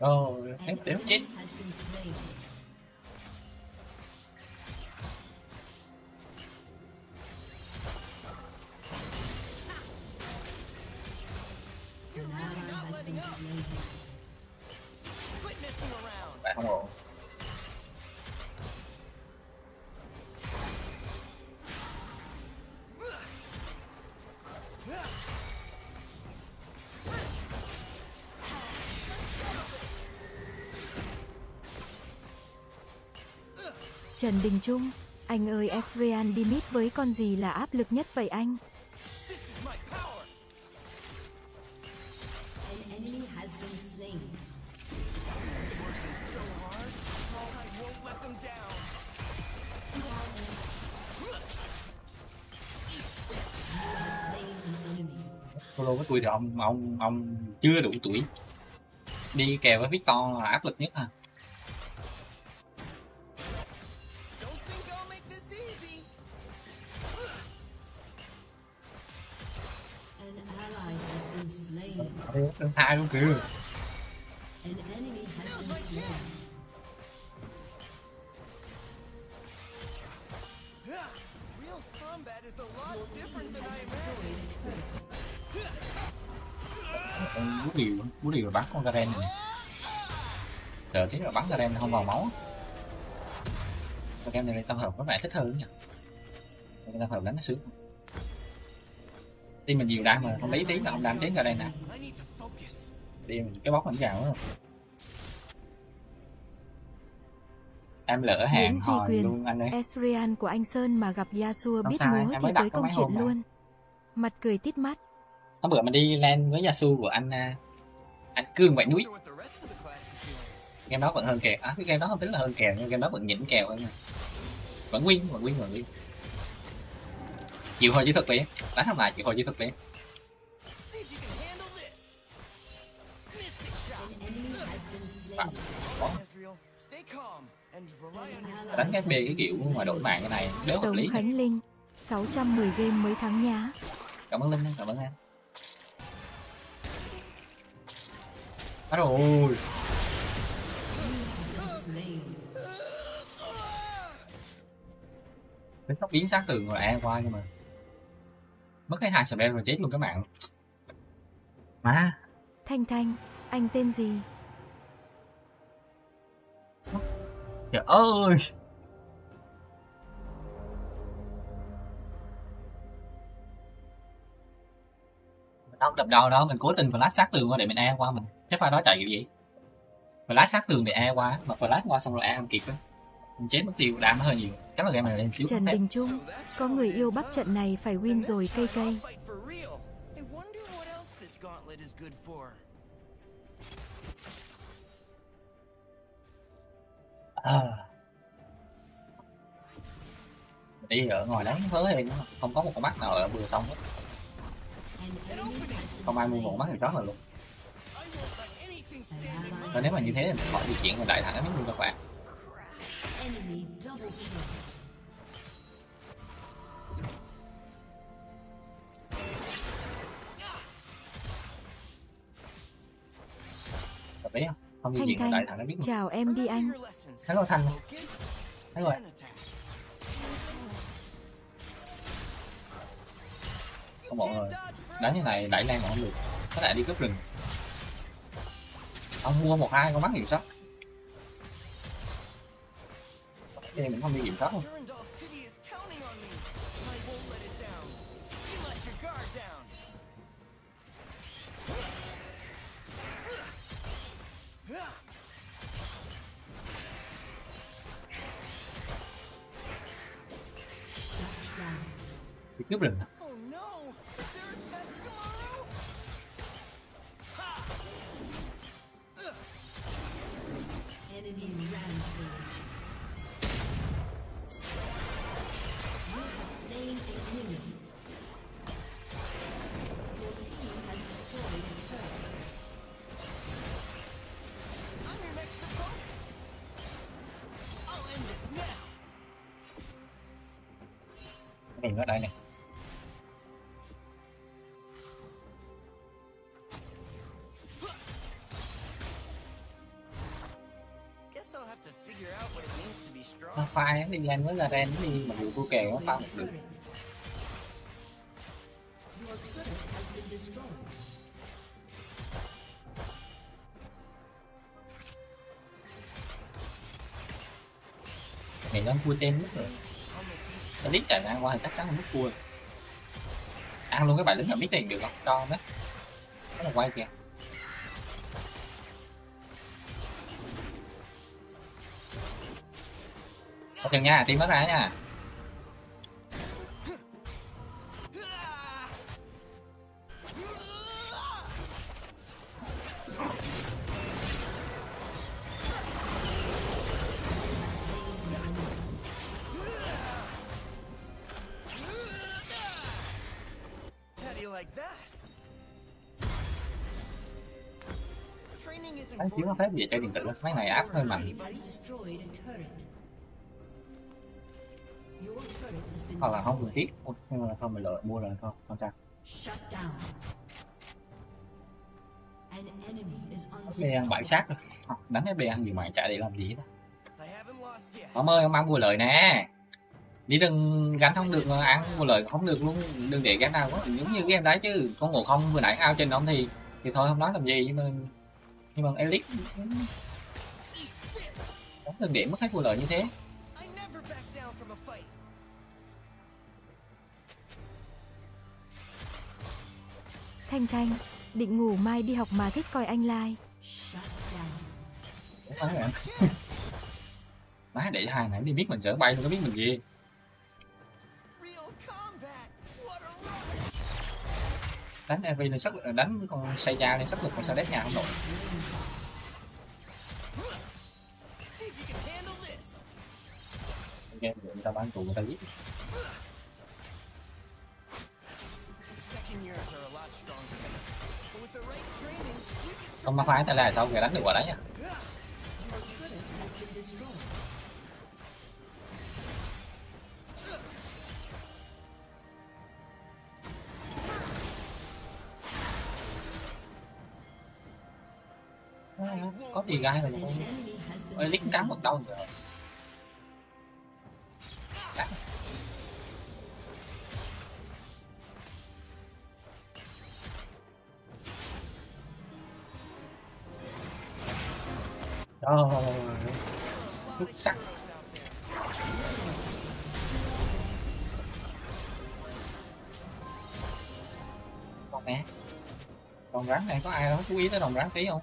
Ally has been slain. Quit messing around. Trần Đình Trung, anh ơi Esrian đi mid với con gì là áp lực nhất vậy anh? Solo với tôi thì ông ông ông chưa đủ tuổi. Đi kèo với Victor là áp lực nhất à? Tên hai của kiểu. Bú điều bú điều là bắn con garen này đợi tí là bắn garen không vào máu. Con garen này tao hợp có vẻ thích hơn nhỉ tao hợp đánh nó sướng team mình nhiều đam mà không lấy tí là không đam nè I need to focus. đi mình cái bóc mình vào đó em lỡ hàng Nguyễn hồi Quyền. luôn anh ơi Esrian của anh Sơn mà gặp Yasuo biết múa thì tới công chuyện luôn. Mặt cười tít mắt. hôm bữa mình đi lên với Yasu của anh à, anh Cương Vậy Núi game đó vẫn hơn kèo à cái game đó không tính là hơn kèo nhưng game đó vẫn nhỉnh kèo hơn nha vẫn win vẫn win vẫn win chịu hồi chỉ thực liền đánh không lại chịu hồi chỉ thực. An your đánh cái B cái kiểu mà đổi mạng cái này đéo hợp lý Khánh Linh. 610 game mới thắng nhá. cảm ơn linh cảm ơn em Bắt rồi tóc biến sát tường rồi e qua nhưng mà mất cái hai spell rồi chết luôn các bạn. Má. Thanh Thanh, anh tên gì? trời ơi. Đâu đập đầu đâu mình cố tình flash sát tường qua để mình e qua mình. Chắc phải đó chạy kiểu gì? Flash sát tường để e qua mà flash qua xong rồi e không kịp á. Mình chết mất tiêu đam nó hơi nhiều chắc là game này lên xíu Trần. Đình Trung. Có người yêu bắt trận này phải win rồi cây cây. À. đi ở ngoài đánh hớ hên không có một con mắt nào ở vừa xong hết không ai mua một mắt thì chót là luôn Và nếu mà như thế thì khỏi di chuyển vào đại thẳng hết luôn các bạn Enemy double kill. Không? Không di Thanh đại thẳng nó biết Chào em đi anh. Lessons. Hello Thanh and attack. Không ổn rồi Đánh như này đẩy lan còn không được Có thể đi cướp rừng Ông mua một hai con mắt kiểm Cái này mình không đi kiểm soát luôn Durandal City strong. đi lên với Garen thì Mặc dù thua kèo nó tăng một được này nó đang cua tên mất rồi Nó lít chạy ngang qua thì chắc chắn là mất cua Ăn luôn cái bài lính ở biết này được không? Cho đấy Nó là quay kìa Có chừng nha, team mất ra nha. Đánh chiếu nó phép về chơi điện tử Mấy này áp hơi mạnh Hoặc là không Ôi, Nhưng mà không mình lợi mua rồi thôi Không sao Shut down. An enemy is B ăn bãi sát rồi. Đánh cái B ăn gì mà chạy để làm gì đó. Ông ơi ông ăn mua lời nè. Đi đừng gánh không được mà ăn mua lời không được luôn. Đừng để gánh nào quá. Giống như game đấy chứ. Con ngộ không vừa nãy ao trên ông thì thì thôi không nói làm gì. Nhưng mà nhưng mà elite đánh từng điểm mất hết vụ lợi như thế Thanh Thanh, định ngủ mai đi học mà thích coi anh lai. Bạn [LAUGHS] Má để cho hai nãy đi biết mình sợ bay không có biết mình gì. Đánh EV lên sắc lực đánh con Seiya lên sắc lực mà sao đét nhà không nổi. Game người ta bán tù người ta giết không mà phái tại là sao người đánh được quả đấy nhỉ? Có gì gai rồi ơi lít cắn một đau rồi Rồi, xuất sắc con con rắn này có ai đó chú ý tới đồng rắn tí không?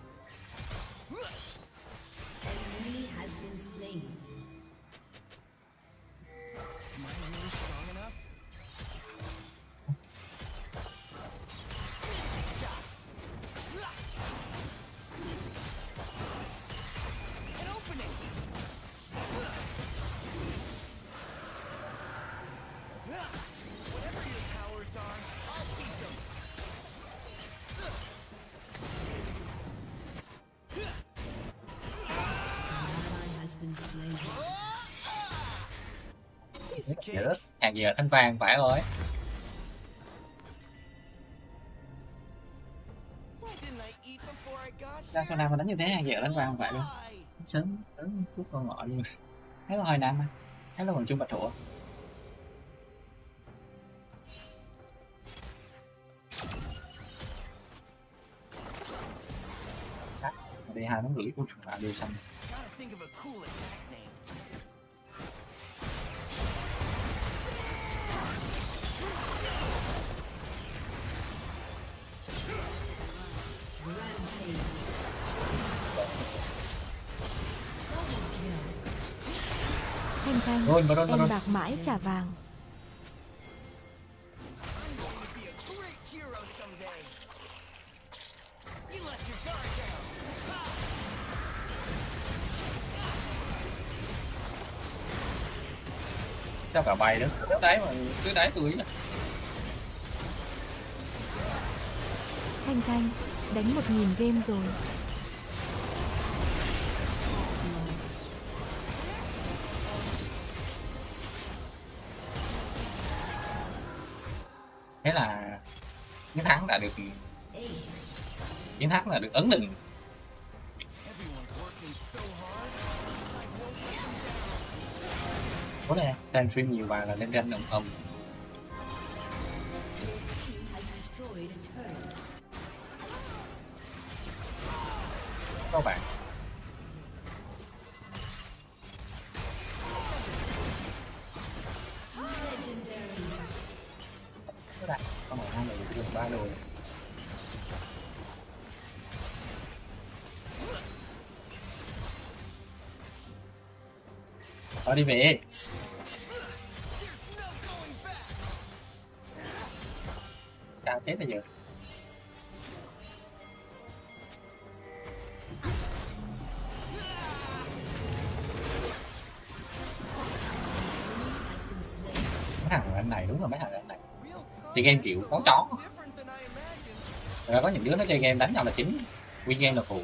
Giờ thanh vàng phải rồi. Ra con nào mà đánh như thế hàng giờ đánh vàng phải luôn. Sớm sớm chút con ngọ luôn. Thấy là hồi nam á thấy là còn chung bạch thủ đi hai nó gửi cô trùng lại đi xong. Rồi rồi mà em bạc mãi trả vàng. Sao cả bay nữa cứ đáy mà cứ đáy tôi á Thanh Thanh, đánh một nghìn game rồi. Là được chiến thắng là được ấn định. Có nè đang stream nhiều bài là lên ranh ầm ầm Đi về There's chết bây giờ mấy thằng anh này đúng là mấy thằng anh này. Real game chịu có chó. rồi có những đứa nó chơi game đánh nhau là chính win game là phụ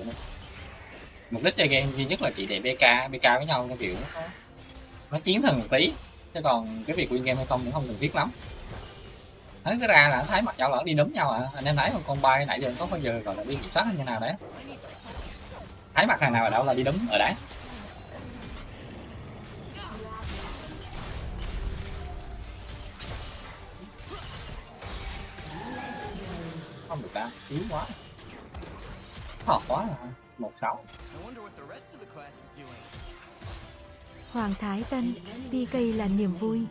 mục đích chơi game duy nhất là chỉ để bk bk với nhau theo kiểu nó, nó chiến thần một tí. Chứ còn cái việc win game hay không cũng không cần thiết lắm. Thấy cái ra là thấy mặt nhau là đi đúng nhau à. Anh em thấy con con bay nãy giờ có bao giờ gọi là đi kiểm soát như nào đấy. Thấy mặt thằng nào ở đâu là đi đúng ở đấy. Không được ta yếu quá. Thọt quá rồi. một sáu. Hoàng Thái Tân, PK là niềm vui.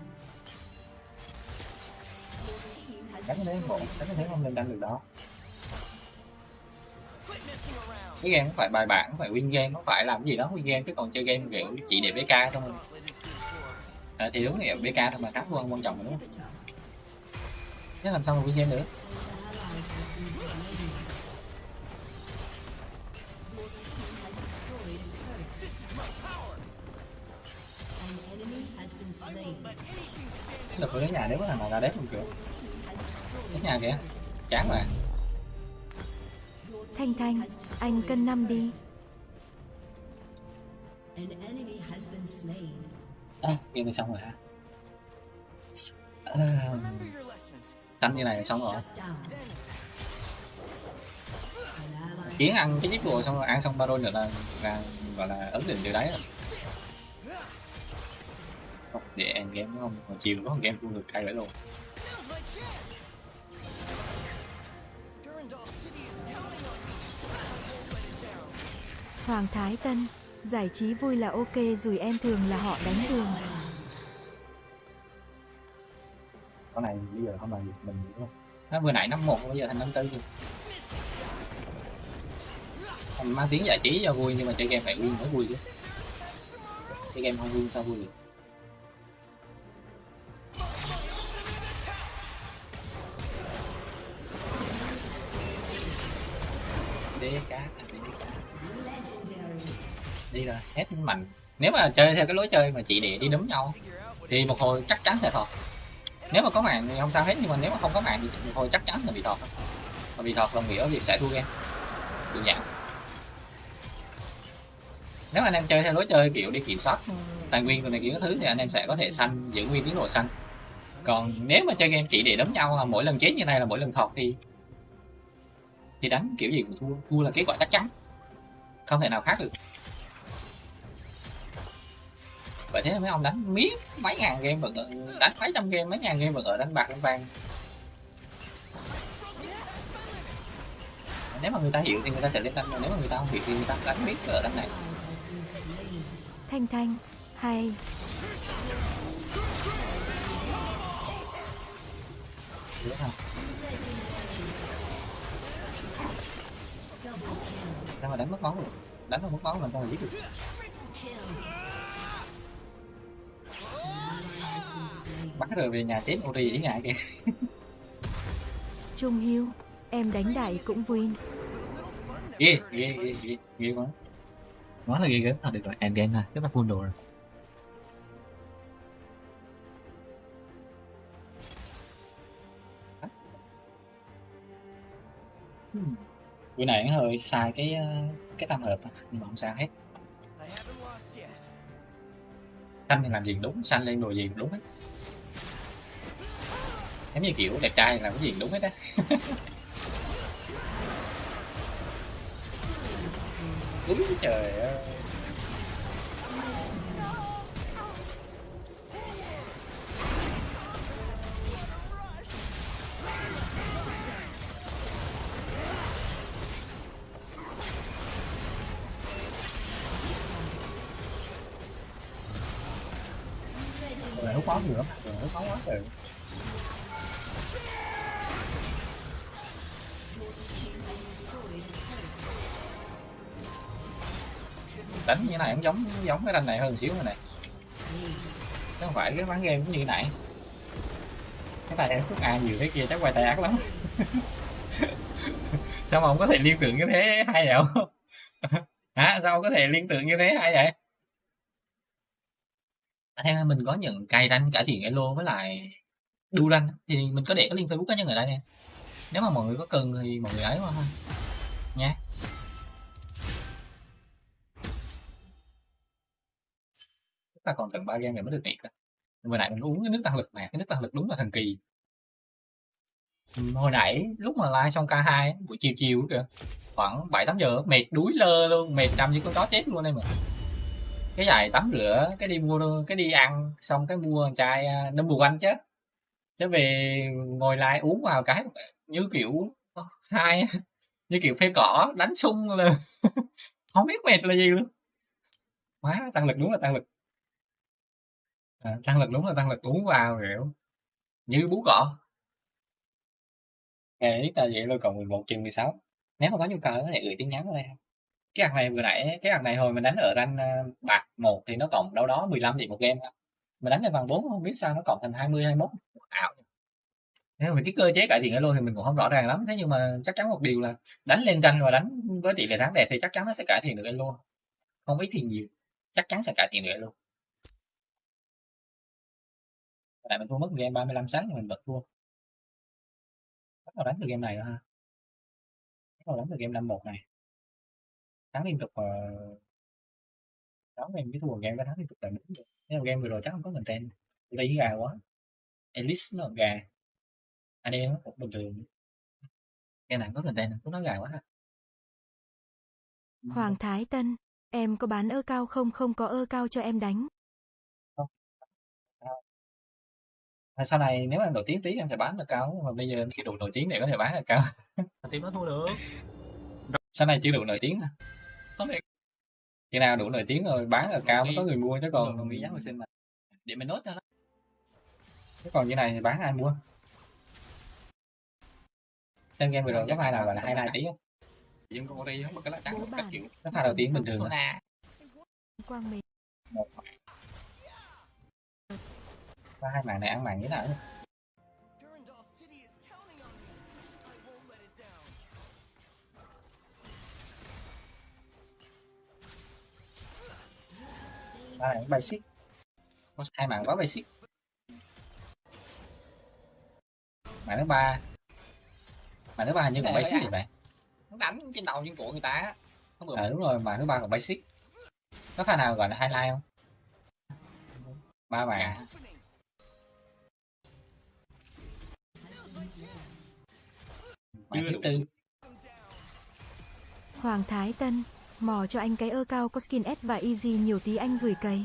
đánh cái đấy bộ đánh cái thế không lên đánh được đó. Cái game không phải bài bản không phải win game không phải làm cái gì đó win game chứ còn chơi game kiểu chỉ để BK thôi. À, thì đúng là BK thôi mà cắt luôn quan trọng mà đúng không? Chứ làm sao mà win game được? Được với cái nhà nếu có thằng nào ra đép không kiểu cái nhà kìa chán mà. Thanh Thanh, anh cân năm đi. An enemy has been slain. à, game này xong rồi hả? À, như này là xong rồi. Kiến ăn cái chiếc bùa xong rồi ăn xong ba đôi nữa là, là gọi là ấn định điều đấy rồi không để em game đúng không? Còn chiều có game cũng được cay vậy luôn. Hoàng Thái Tân, giải trí vui là ok rồi em thường là họ đánh đường. con này bây giờ không làm gì mình không nó vừa nãy năm một bây giờ thành năm tư rồi. Mình mang tiếng giải trí cho vui nhưng mà chơi game phải win mới vui chứ. Chơi game không vui sao vui được đế cá à, đế cá. Đi rồi hết mạnh nếu mà chơi theo cái lối chơi mà chị để đi đúng nhau, thì một hồi chắc chắn sẽ thọt. Nếu mà có mạng thì không sao hết, nhưng mà nếu mà không có mạng thì một hồi chắc chắn là bị thọt. Mà bị thọt đồng nghĩa việc sẽ thua game. Đơn giản. nếu anh em chơi theo lối chơi kiểu đi kiểm soát tài nguyên rồi này kiểu thứ thì anh em sẽ có thể xanh giữ nguyên tiến độ xanh còn nếu mà chơi game chỉ để đấm nhau là mỗi lần chết như này là mỗi lần thọt thì thì đánh kiểu gì cũng thua. Thua là kết quả chắc chắn không thể nào khác được. Vậy thế mấy ông đánh miết mấy ngàn game vẫn đánh mấy trăm game mấy ngàn game vẫn ở đánh bạc đánh vàng nếu mà người ta hiểu thì người ta sẽ lên đánh nếu mà người ta không hiểu thì người ta đánh miết ở đánh này. Thanh Thanh, hay. đúng không sao mà đánh mất máu được? Đánh mà mất máu làm sao mà giết được? Bắt rồi về nhà chết Ori ý ngại kìa. Trung Hiếu, em đánh đại cũng win. ghê ghê ghê ghê ghê quá. Nói là ghê gớm. Thôi được rồi em game này rất là full đồ rồi. Hmm bữa này nó hơi sai cái ờ, cái tam hợp nhưng mà không sao hết. Xanh thì làm gì đúng, xanh lên đồ gì đúng hết. Giống như kiểu đẹp trai làm cái gì đúng hết á. [LAUGHS] Đúng trời ơi. Rồi quá nữa nó khó quá trời đánh như này cũng giống giống cái ranh này hơn xíu này này. Chứ không phải cái ván game cũng như này. Cái tay em phước a nhiều thế kia chắc quay tay ác lắm. [LAUGHS] Sao mà không có thể liên tưởng như thế hay vậy? Không [LAUGHS] hả? Sao không có thể liên tưởng như thế hay vậy? Theo mình có những cài đăng cả thiện elo với lại đu đăng thì mình có để cái link facebook cá nhân ở đây nè. Nếu mà mọi người có cần thì mọi người ấy qua ha. Nhé chúng ta còn tận ba game này mới được nghỉ à. vừa nãy mình uống cái nước tăng lực mà cái nước tăng lực đúng là thần kỳ. Hồi nãy lúc mà live xong K2 buổi chiều chiều kìa, khoảng 7 8 giờ mệt đuối lơ luôn, mệt nằm như con chó chết luôn em mà cái giải tắm rửa cái đi mua cái đi ăn xong cái mua chai à, nó buồn anh chứ. Chứ về ngồi lại uống vào cái như kiểu ờ, hai như kiểu phê cỏ đánh sung là [LAUGHS] không biết mệt là gì luôn. Quá tăng lực đúng là tăng lực. À, tăng lực đúng là tăng lực uống vào kiểu như bú cỏ. Ngày ta vậy rồi còn 11 trên 16 nếu mà có nhu cầu có thể gửi tin nhắn vào đây cái hàng này vừa nãy, cái hàng này hồi mình đánh ở rank ờ, bạc một thì nó cộng đâu đó 15 điểm một game mình đánh lên vàng 4 không biết sao nó cộng thành 20 21 ảo. Nếu mình cái cơ chế cải thiện ở thì mình cũng không rõ ràng lắm. Thế nhưng mà chắc chắn một điều là đánh lên ranh và đánh với tỷ lệ thắng đẹp thì chắc chắn nó sẽ cải thiện được luôn không ít thì nhiều. Chắc chắn sẽ cải thiện được luôn tại mình thua mất game 35 sáng thì mình bật thua bắt đầu đánh từ game này rồi ha. Bắt đầu đánh từ game 51 này thắng liên tục uh, thắng game cái thua game cái thắng liên tục tại mình nếu mà game vừa rồi chắc không có content. Đây gà quá. Elise nó gà. Anh em cũng bình thường. Game này có content cũng nói gà quá ha. Hoàng Thái Tân, em có bán ơ cao không? Không có ơ cao cho em đánh. À, sau này nếu mà em nổi tiếng tí em sẽ bán được cao mà bây giờ em chưa đủ nổi tiếng để có thể bán được cao. Team nó thua được. Sau này chưa đủ nổi tiếng à khi nào đủ nổi tiếng rồi bán ở cao mới có người mua chứ còn đồng ý giá hồi sinh mà. Để mình nốt cho nó. Chứ còn như này thì bán ai mua? Trên game vừa rồi có pha nào gọi là hai này tí không? Nhưng con đi không có cái lá trắng các kiểu. Cái pha đầu tiên bình thường à. Quang một. Pha hai màn này ăn màn như thế nào pha này basic có hai màn quá basic màn thứ ba. Màn thứ ba hình như còn basic thì vậy nó đánh trên đầu trên cổ người ta không được. Ờ đúng rồi màn thứ ba còn basic có pha nào gọi là highlight không? Ba màn màn thứ tư. Hoàng Thái Tân, mò cho anh cái ơ cao có skin S và easy nhiều tí anh gửi cày.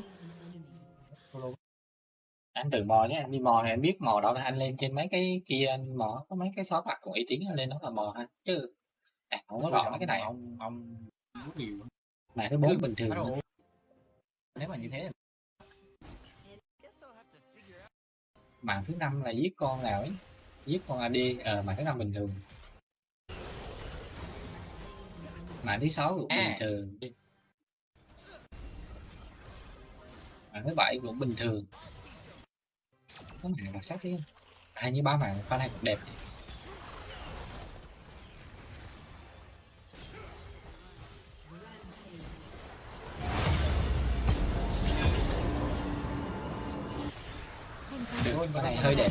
anh tự mò nhé anh đi mò thì anh biết mò đó là anh lên trên mấy cái kia anh mò có mấy cái xóa mặt của uy tín anh lên đó là mò ha chứ à, không có rõ mấy cái này. Ông ông nhiều mà cái bốn bình thường. nếu mà như thế màn thứ năm là giết con nào ấy? Giết con AD ờ màn thứ năm bình thường màn thứ sáu cũng bình À. thường. Màn thứ bảy cũng bình thường. Có nào đặc sắc thế à như ba màn pha này cũng đẹp. Được pha này hơi đẹp.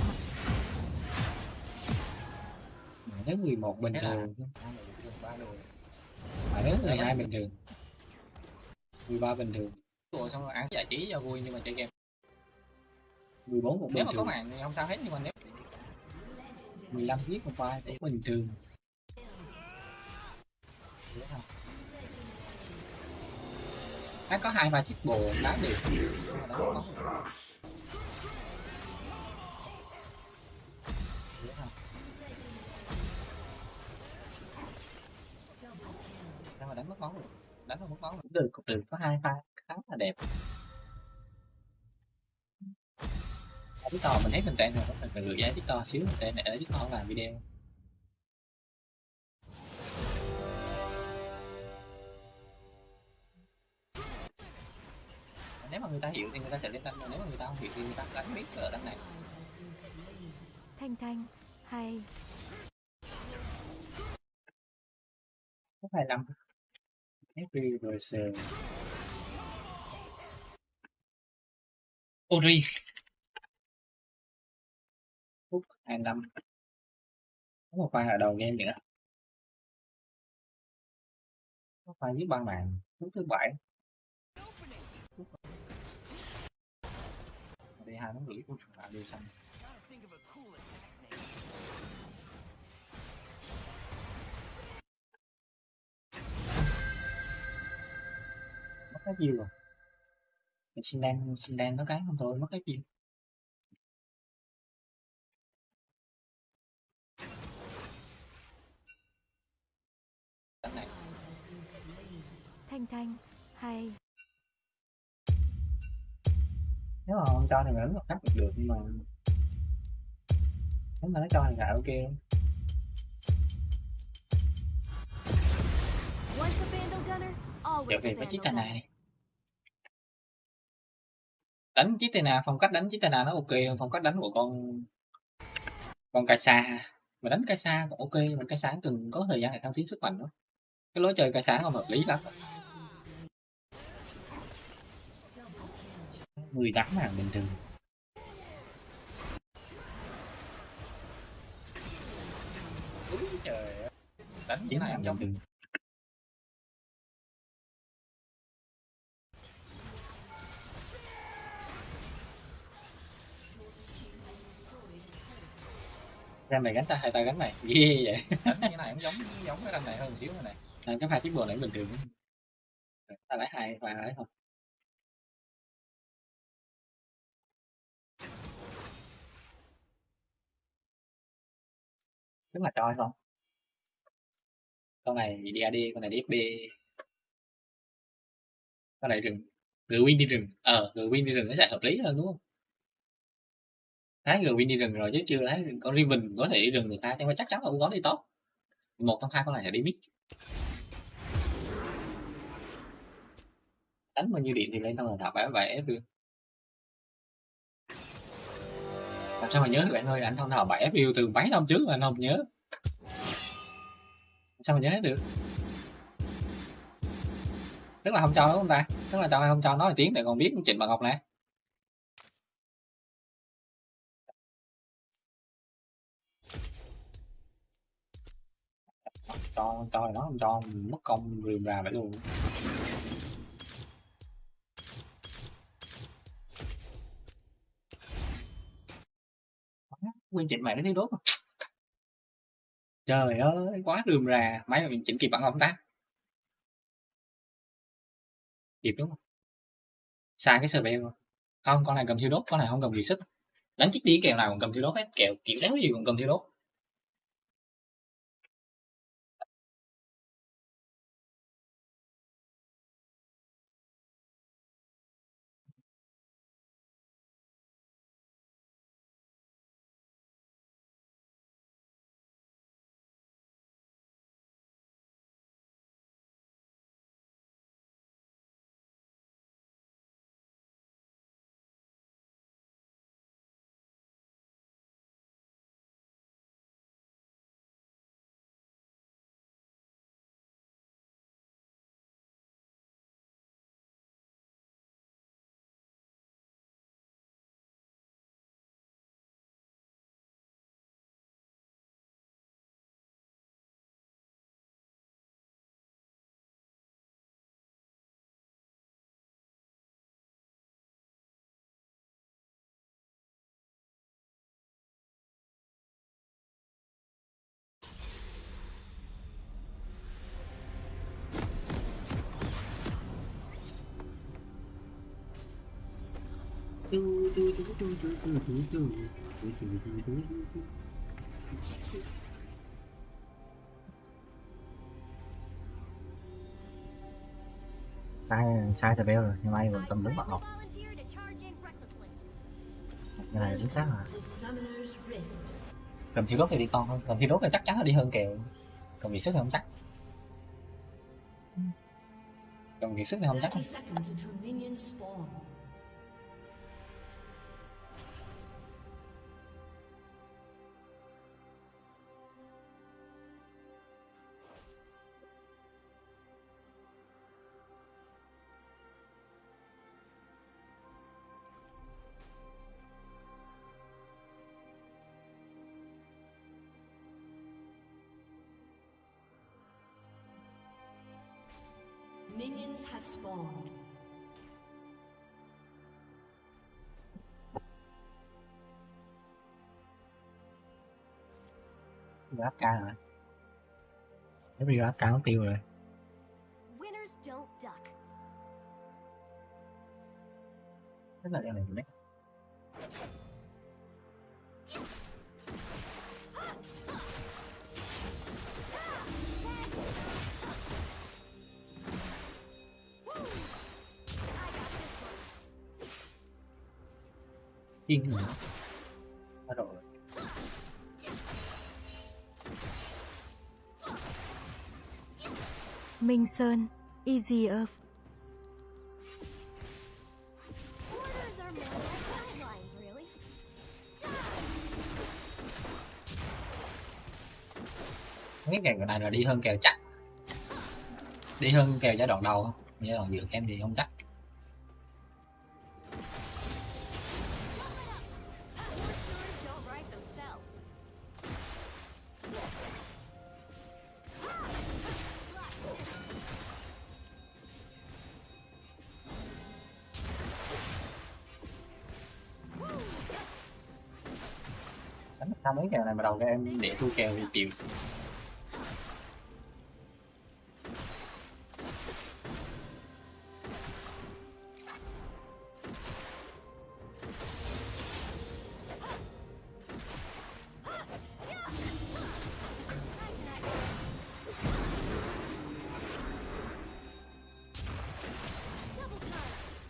Màn thứ 11 bình Thế thường màn thứ 12 bình thường. 13 bình thường. Rồi xong rồi ăn giải trí cho vui nhưng mà chơi game. 14 cũng nếu bình mà có màn thì không sao hết nhưng mà nếu 15 giết một vai cũng bình thường. Nó có hai ba chiếc bồ đá được mà có. Đánh mất máu được đánh không mất máu cũng được cũng được có hai pha khá là đẹp TikTok mình thấy tình trạng rồi mình phải gửi ra TikTok xíu để để TikTok làm video nếu mà người ta hiểu thì người ta sẽ lên đánh nếu mà người ta không hiểu thì người ta đánh biết ở đánh này Thanh Thanh, hay. phút 25 every versus Ori phút 25 có một pha ở đầu game nữa có pha với ba màn. Phút thứ bảy. Đây hai nó gửi của chúng ta đều xanh cái chiêu rồi. Mình xin đen xin đen nó cái không thôi mất cái chiêu Thanh Thanh. Hay. nếu mà không cho thì mình một cách được được nhưng mà nếu mà nó cho thì lại ok. Once a Vandal Gunner, always trở về với chiếc tà này đi đánh chiếc tà nà phong cách đánh chiếc tà nà nó ok hơn phong cách đánh của con con cai sa mà đánh cai sa cũng ok mình cai sa từng có thời gian để thăng tiến sức mạnh nữa cái lối chơi cai sa không hợp lý lắm. Mười tám ngàn bình thường. Úi trời ơi. đánh như này em bình thường Ram này gánh ta hai tay gánh này. Ghê vậy. Đánh như này cũng giống giống cái ram này hơn xíu này này. À, cái pha tiếp bồ này bình thường. Ta lấy hai pha lấy thôi. Rất là choi không con này DAD con này DFB con này rừng. Người win đi rừng. Ờ người win đi rừng nó sẽ hợp lý hơn đúng không thái người win đi rừng rồi chứ chưa thấy con Riven có thể đi rừng được ta, nhưng mà chắc chắn là cũng có đi tốt. Một trong hai con này sẽ đi mid đánh bao nhiêu điện thì lên tao là thảo bẻ bẻ ép được. Làm sao mà nhớ được bạn ơi, anh thông thảo ép view từ mấy năm trước mà anh không nhớ. Sao mà nhớ hết được? Tức là không cho đúng không ta? Tức là cho không cho nói tiếng để còn biết trịnh bằng ngọc này cho cho nó không cho, mất công rườm rà vậy luôn. Nguyên chỉnh mày nó thiếu đốt rồi trời ơi, quá rườm rà. Máy mà mình chỉnh kịp bằng không ta. Kịp đúng không? Sai cái sờ beo rồi. không, con này cầm thiêu đốt con này không cầm gì sức đánh chiếc đi kèo nào còn cầm thiêu đốt hết. Kèo kiểu đéo gì còn cầm thiêu đốt sai sai thì beo rồi, nhưng may vẫn cầm đúng bạn học. Cái này chính xác à cầm thiêu đốt thì đi con hơn cầm thiêu đốt thì chắc chắn là đi hơn kèo. Cầm bị sức thì không chắc. Cầm vì sức thì không chắc. áp ca rồi. Nếu bây giờ Asuka nó tiêu rồi. Thế là đeo này mấy Kinh hả? Minh Sơn, Easy Earth. Mấy kèo này là đi hơn kèo chắc. Đi hơn kèo giai đoạn đầu không? Giai đoạn giữa em thì không chắc. Đầu các em để thu kèo thì chịu.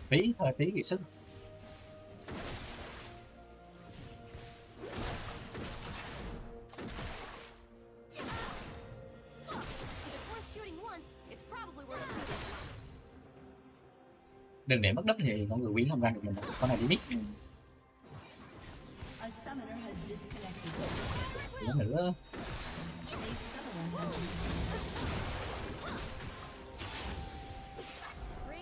Phí thời phí kỳ sức. Đừng để mất đất thì con người quý không ra được mình. Con này đi biết. Disconnected. Nữa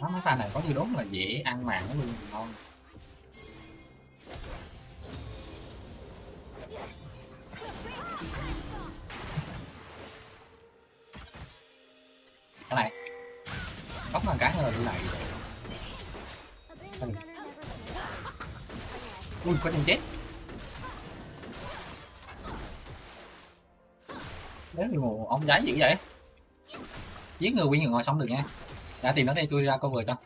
Nó mấy pha này có thư đốt là dễ ăn màng nó luôn ngon. Có chân chết. đấy như ông giấy dữ vậy. Giết người nguyên người ngồi xong được nha. Đã tìm nó đây tôi ra cover cho.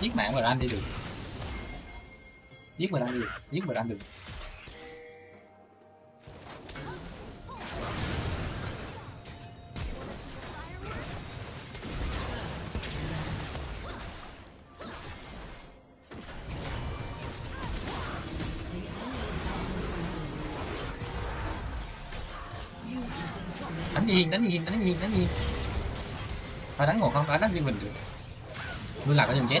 Giết mạng mà anh đi được. Giết mà anh đi được. Giết mà anh được. Đánh đánh nhiên đánh nhiên phải đánh một không phải đánh riêng mình được. Luôn là có chân chết.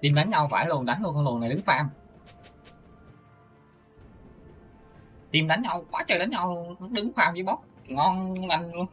Tìm đánh nhau phải luôn đánh luôn con luồng này đứng farm. Tìm đánh nhau quá trời đánh nhau luôn, đứng farm với bot. Ngon lành luôn.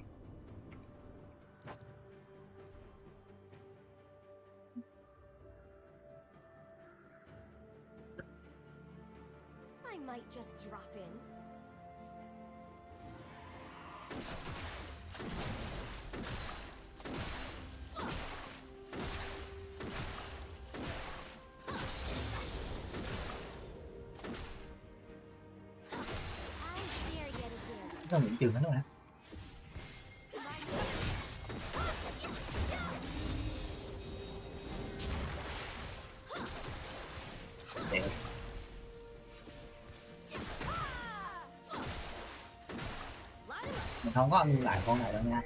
Không có ăn lại con này đâu nha.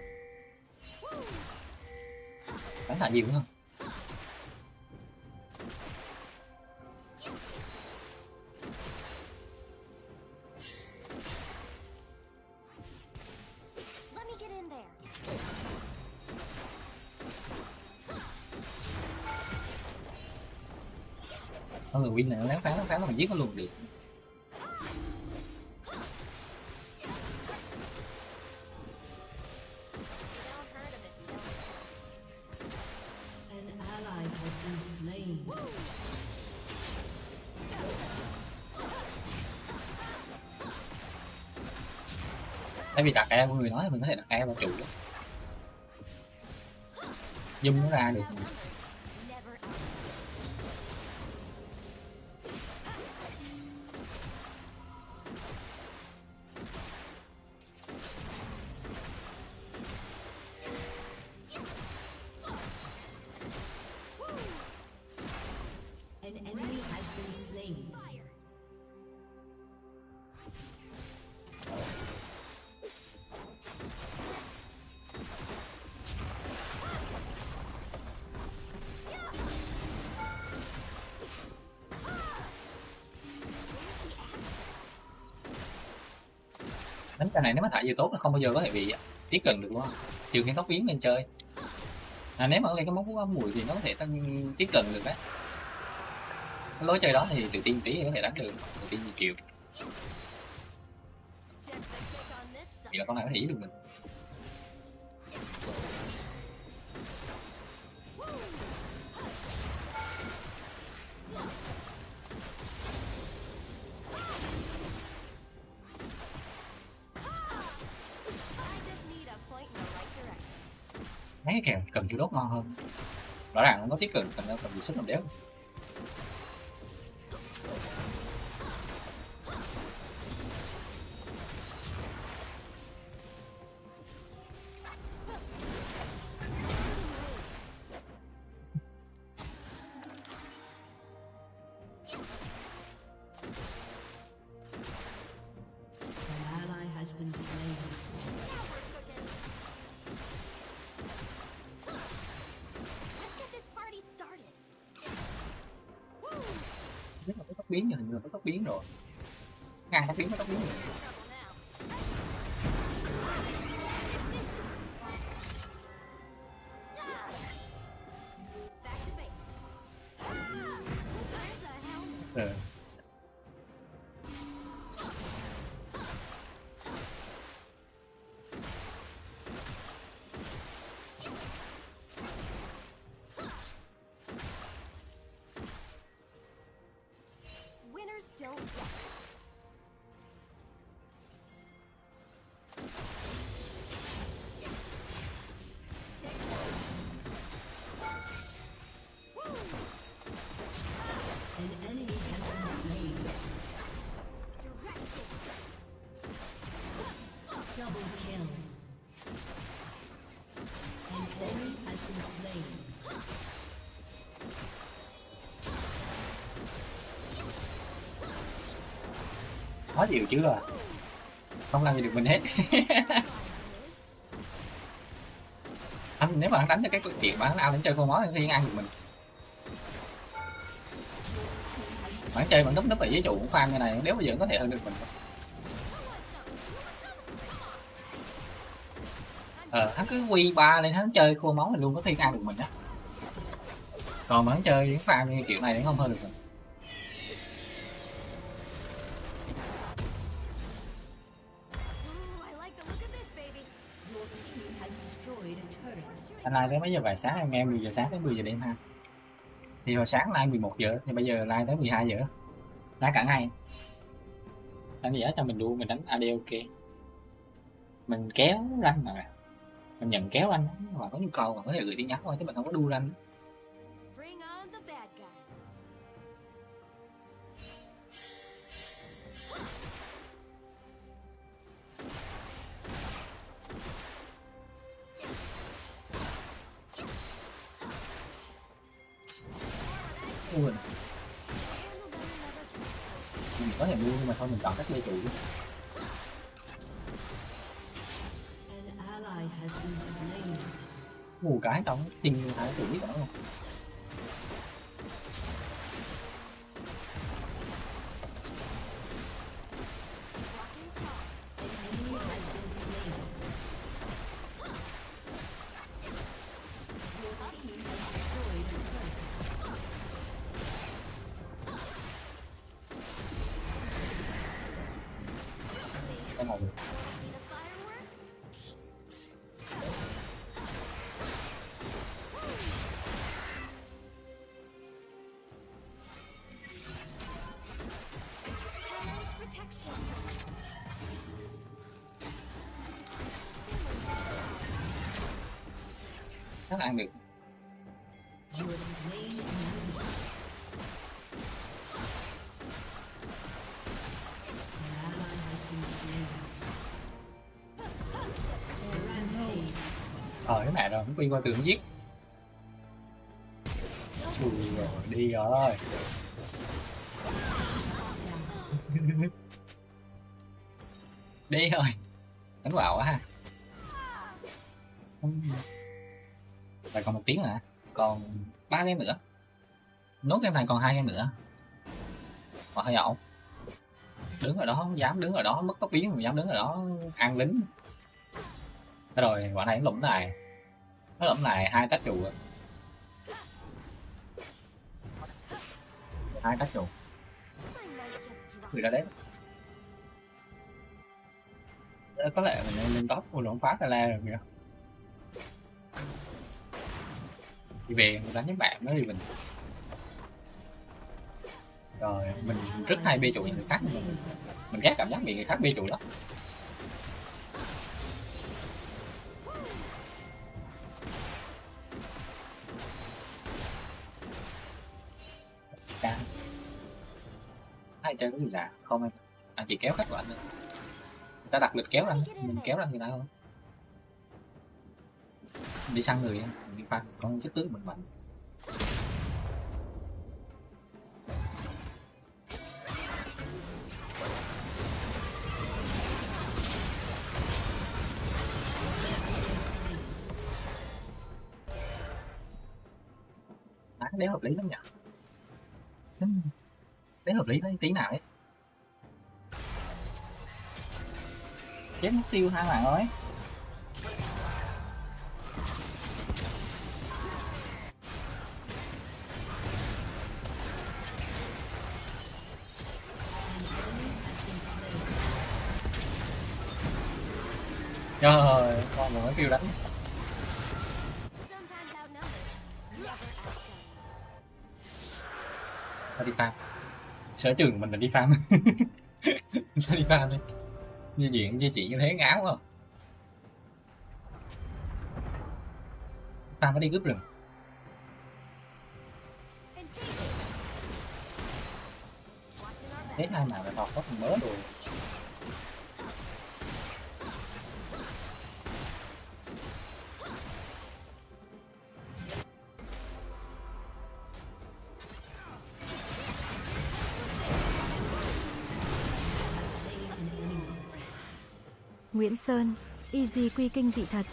Đánh là nhiều hơn there. con người win này nó lén phán nó phán là mình giết nó luôn được vì đặt e mọi người nói thì mình có thể đặt e vào trụ zoom nó ra được. Đánh cái này nếu mà thả vừa tốt là không bao giờ có thể bị tiếp cận được luôn trừ khi tóc biến lên chơi. À, nếu mà lên cái móng mùi thì nó có thể tăng tiếp cận được đấy. Cái lối chơi đó thì tự tin tí thì có thể đánh được tự tin nhiều chịu thì là con này có thể giết được mình. Mấy cái kèo, cần chú đốt ngon hơn. Rõ ràng nó có tiếp cận cần cần gì sức làm đéo. Rồi ngang tóc biến có tóc biến chịu chứ à không làm gì được mình hết. [LAUGHS] Anh, nếu mà anh đánh cho cái chuyện mà hắn ao đến chơi con món thì hắn ăn được mình. Bạn chơi bạn núp núp ở dưới trụ cũng farm như này, nếu bây giờ có thể hơn được mình. Ờ hắn cứ quy ba lên, hắn chơi khô máu mình luôn có thiên ăn được mình á. Còn mà hắn chơi những farm như kiểu này thì không hơn được mình. Live tới mấy giờ vài sáng anh em 10 giờ sáng tới 10 giờ đêm ha. Thì hồi sáng live 11 giờ, thì bây giờ live tới 12 giờ. Đá cả ngày. Đánh giá cho mình đua mình đánh AD ok. Mình kéo ranh mà. Mình nhận kéo ranh, mà có nhu cầu mà có thể gửi tin nhắn thôi, chứ mình không có đu ranh. Cái trong been slain. được. Ờ cái mẹ rồi không quay qua tường giết. Ui rồi, đi rồi. [LAUGHS] Đi rồi. Game này còn hai game nữa. Mà hơi ổn. Đứng ở đó, không dám đứng ở đó, mất có biến mà dám đứng ở đó, ăn lính. Thế rồi, quả này nó lụm này. Nó lụm này, hai tác trụ hai tác trụ người ra đấy. Ờ, có lẽ mình nên lên top. Của lộn phá Tala rồi kìa. Đi về mình đánh với bạn nó đi mình rồi mình rất hay bê chuột người khác mình, mình ghét cảm giác bị người khác bê chuột lắm. Hai chơi có gì lạ? Không anh anh chỉ kéo khách của anh. Thôi người ta đặt lịch kéo anh mình kéo ra người ta không đi săn người mình đi pha con chất tướng mình mạnh. Đéo hợp lý lắm nhỉ? Đéo hợp lý đấy tí nào ấy. Chết mất tiêu hai bạn ơi Trời ơi, con mới kêu đánh. Ta đi farm? Sở trường của mình là đi farm. [LAUGHS] Ta đi farm đi như diện, như chị như thế, ngáo không farm phải đi cướp rừng. Thế hai mà là thọt có thằng mớ rồi Nguyễn Sơn, Easy quy kinh dị thật.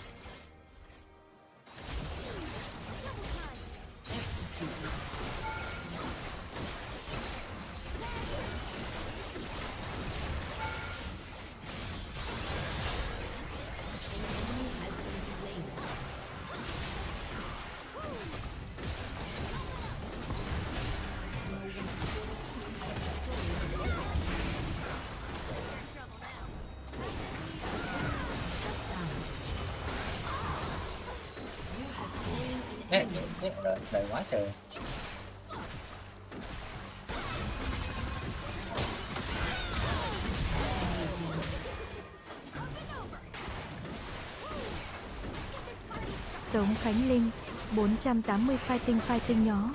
980 fighting fighting nhó.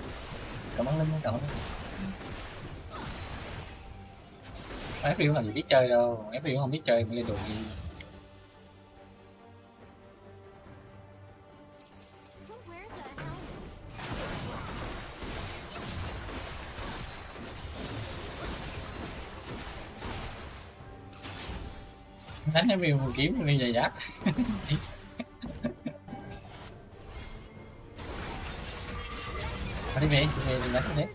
cảm ơn linh, cảm ơn FPU làm gì biết chơi đâu. FPU không biết chơi mới lên đồ gì đánh FPU một kiếm đi giày giáp Thôi đi về,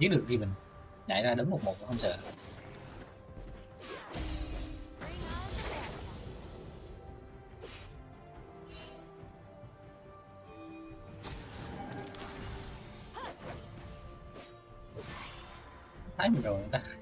giết được Riven. Nhảy ra đứng một một không sợ. Thấy mình rồi người ta.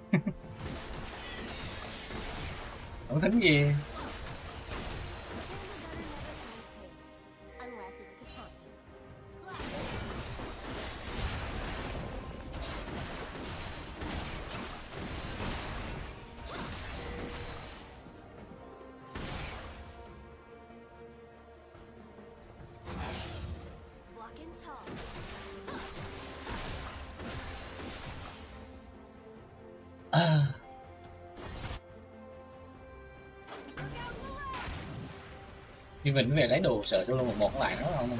Mình về lấy đồ sợ solo một một lại nó không?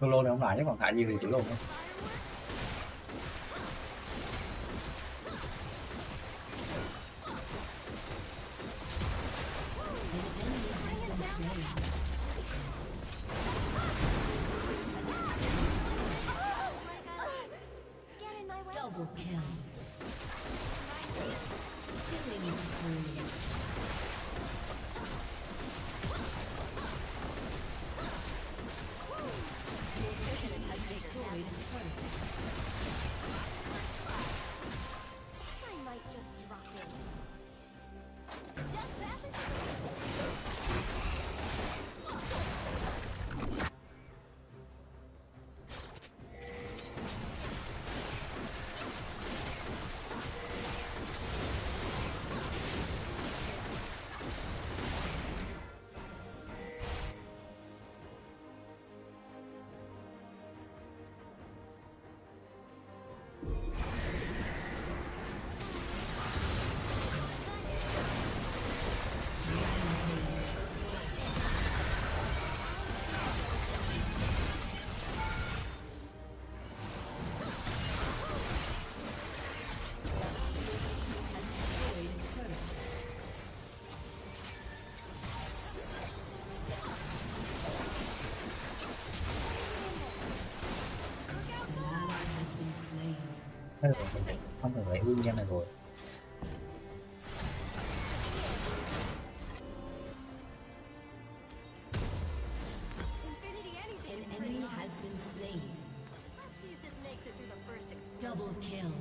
Solo này không lại chứ còn thả gì thì chịu luôn thôi. Cái rồi mình lại không cần phải nguyên nhân này rồi Double kill.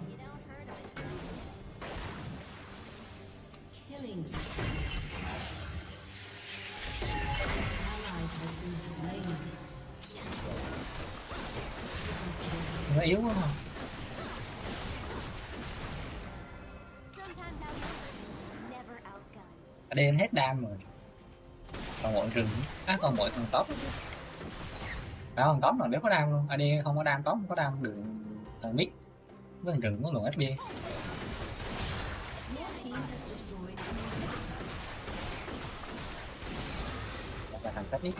Killing ally has been slain. nó yếu quá mà đen hết đam rồi. Còn mọi rừng á còn mọi thằng top đó thằng top là nếu có đam luôn. Ad không có đam top không có đam, đường, thằng nick. Với thằng rừng có luồng fb Your team has là thằng cách nick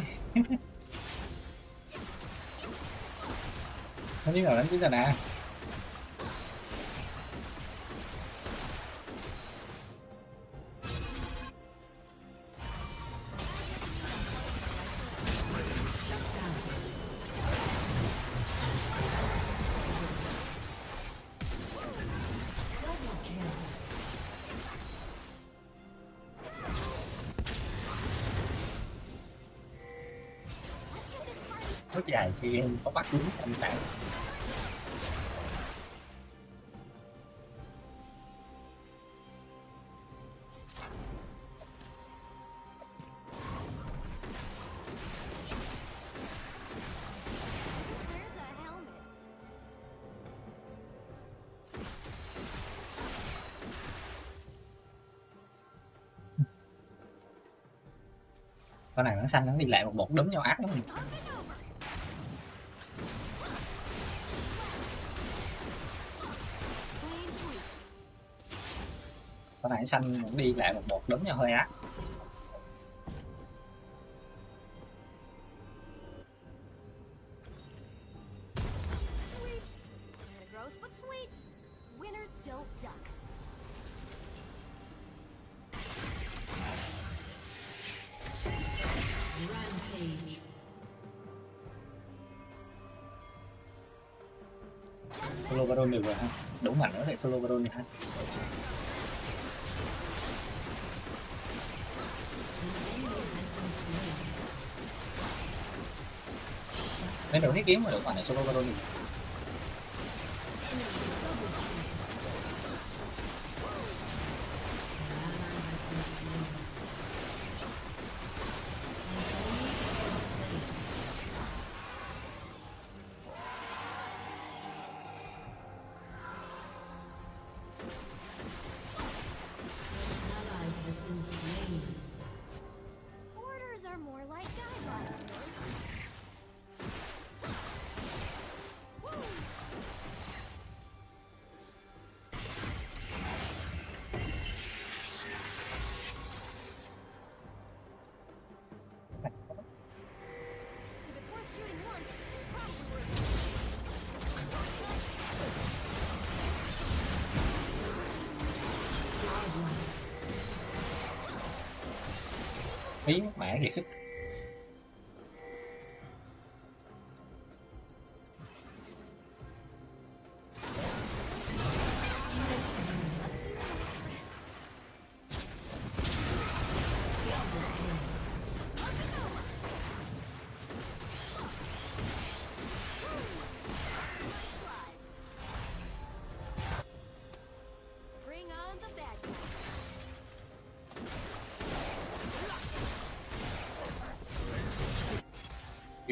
nó biết rồi đánh chính là nè thì em có bắt đúng thành tạng con này nó xanh nó đi lại một bột đấm nhau ác lắm. Con này xanh nó đi lại một một đấm nhau hơi ác Sweet. Baron được rồi ha đủ mạnh nữa thì Solo Baron đi ha An đồ thiết kiếm mà được còn này Solo Baron đi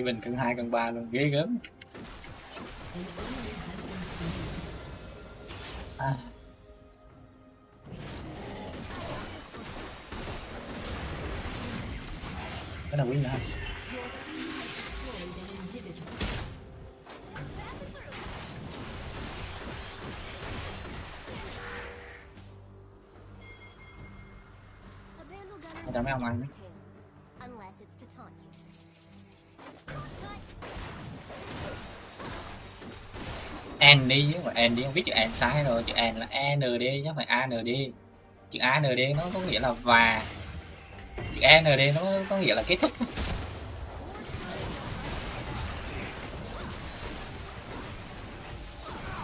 Cái bình cân hai cân ba luôn, ghê gớm à. cái nào win nữa không The Vandal Gunner Ở mấy ông ăn N đi chứ mà N đi không biết chữ N sai rồi. Chữ N là N đi chứ không phải A N đi chữ A N đi nó có nghĩa là và. Chữ N đi nó có nghĩa là kết thúc.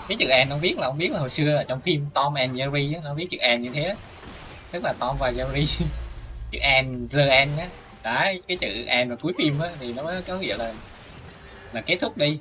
Cái chữ N không biết là không biết là hồi xưa ở trong phim Tom and Jerry á, nó viết chữ N như thế á. tức là Tom và Jerry. [LAUGHS] Chữ N the N á. Đấy cái chữ N vào cuối phim á thì nó có nghĩa là là kết thúc đi.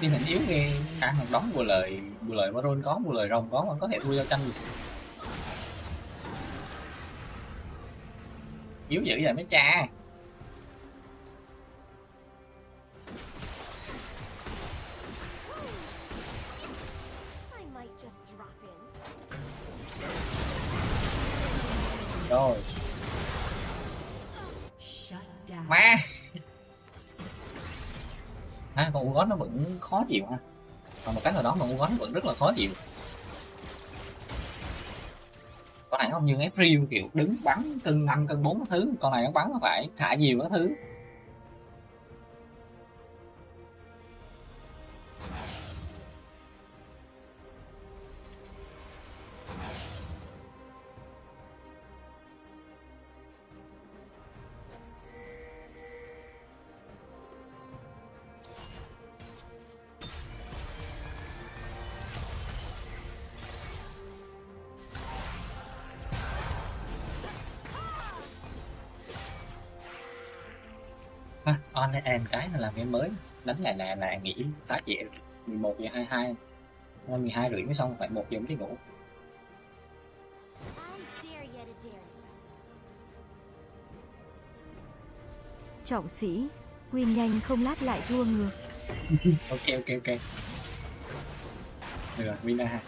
Team hình yếu nghe, cả một đóng vừa lời vừa lời baron có vừa lời rồng có vẫn có thể thua giao tranh được. Yếu dữ vậy mấy cha. Khó chịu ha. Còn một cái nào đó mà Ugon vẫn rất là khó chịu. Con này không như April kiểu đứng bắn cân năm, cân bốn cái thứ. Con này nó bắn nó phải thả nhiều cái thứ. End cái là làm game mới đánh lại là là nghỉ tác dễ 11 giờ 22 Nên 12 rưỡi mới xong phải 1 giờ mới đi ngủ. Trọng sĩ, win nhanh không lát lại thua ngược. ok ok ok được win ra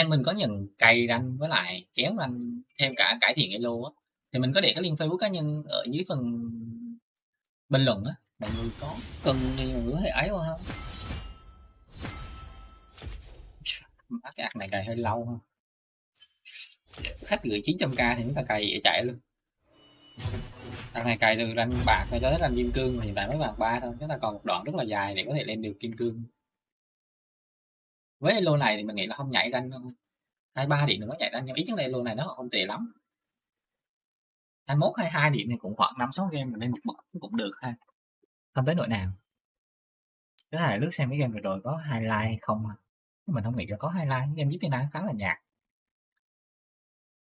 anh em mình có nhận cày ranh với lại kéo ranh thêm cả cải thiện elo á, thì mình có để cái link facebook cá nhân ở dưới phần bình luận á, mọi người có cần thì mọi người có thể ấy qua không? [LAUGHS] Mắt cái ạc này cày hơi lâu ha. Khách gửi 900k thì chúng ta cày dễ chạy luôn. Thằng này cày từ ranh bạc cho tới ranh kim cương mà hiện tại mới bạc ba thôi chúng ta còn một đoạn rất là dài để có thể lên được kim cương với elo này thì mình nghĩ là không nhảy ranh hai ba điểm nó nhảy ranh nhưng ý chứng này elo này nó không tệ lắm. 21 22 điểm thì cũng khoảng 5 6 game mình lên một bậc cũng được ha. Không tới nỗi nào. Thứ hai lướt xem cái game vừa rồi có highlight không à. mình không nghĩ là có highlight. Game giúp Việt Nam khá là nhạt.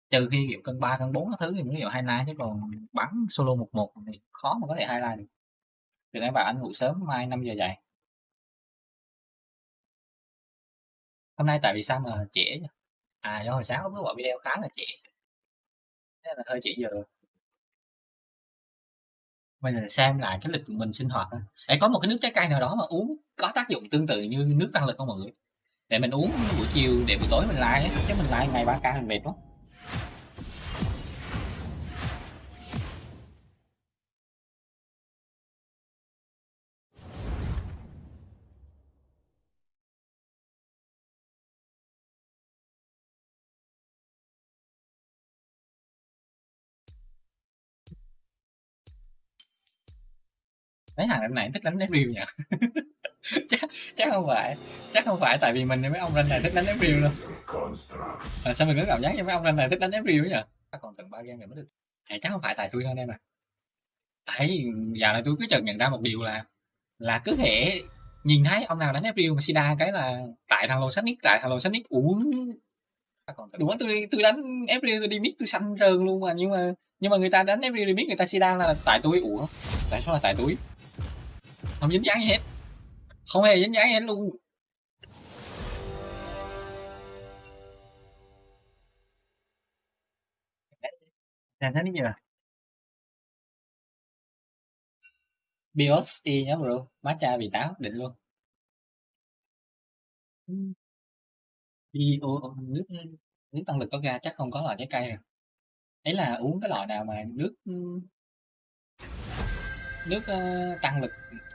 Trừ khi kiểu cân 3 cân 4 các thứ thì mới hiểu highlight, chứ còn bắn solo một một thì khó mà có thể highlight được. Từ em bảo anh ngủ sớm, mai 5 giờ dậy. Hôm nay tại vì sao mà trễ nhỉ? à do hồi sáng có cứ video khá là trễ. Thế là hơi trễ giờ. Bây giờ xem lại cái lịch của mình sinh hoạt thôi. Ê, có một cái nước trái cây nào đó mà uống có tác dụng tương tự như nước tăng lực không mọi người? Để mình uống buổi chiều để buổi tối mình like chứ mình like ngày ba k mình mệt lắm mấy thằng này thích đánh review nhỉ? [LAUGHS] Chắc chắc không phải chắc không phải tại vì mình mấy ông ranh này thích đánh review đâu. À, sao mình có cảm giác như mấy ông ranh này thích đánh review nhỉ? Còn tận ba game rồi mới được. À, chắc không phải tại tôi đâu em à ấy giờ này tôi cứ chợt nhận ra một điều là là cứ thể nhìn thấy ông nào đánh review mà sida cái là tại thằng lô sách nick tại thằng lô sách nick uống đúng không tôi tôi đánh FP tôi đi mid tôi xanh rơn luôn mà. Nhưng mà nhưng mà người ta đánh FP remix người ta sida là tại tôi ủa tại sao là tại tôi không dính dáng gì hết. Không hề dính dáng gì hết luôn. Làm thế như là BIOS y nhá bro. Matcha vị táo định luôn. Bio nước nước tăng lực có ga chắc không có loại trái cây rồi. Ấy là uống cái loại nào mà nước nước uh, tăng lực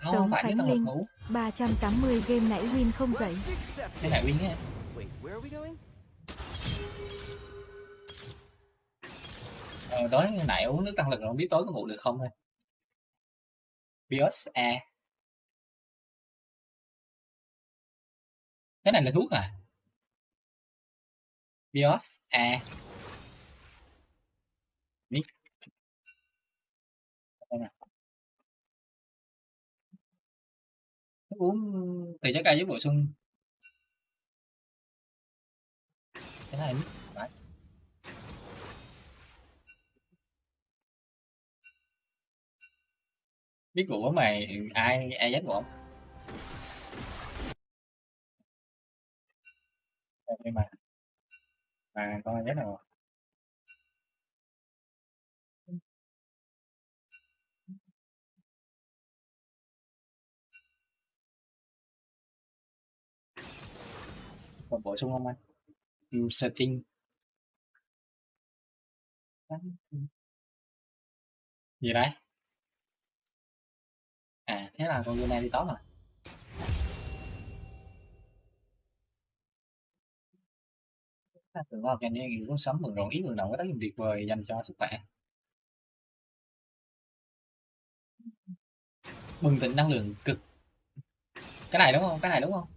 không, không Tống phải Khánh tăng lực Linh. mà uống 380 game nãy win không dậy. cái này win going? ờ, tối nãy uống nước tăng lực rồi không biết tối có ngủ được không thôi BIOS A cái này là thuốc à BIOS A Mix Đây nè. Uống từ trái cây với bổ sung? Cái này Đấy. biết của mày ai ai dắt của nhưng mà mà con rất nào? Còn bổ sung không anh? Ừ, setting. Gì đấy? À thế là con Luna đi tốt à? rồi ta tưởng vào cho nên cũng sống mừng rộn ít mừng động có tác dụng tuyệt vời dành cho sức khỏe. Bừng tỉnh năng lượng cực. Cái này đúng không? Cái này đúng không?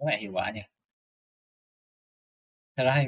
Nó lại hiệu quả nhỉ? Thật ra thì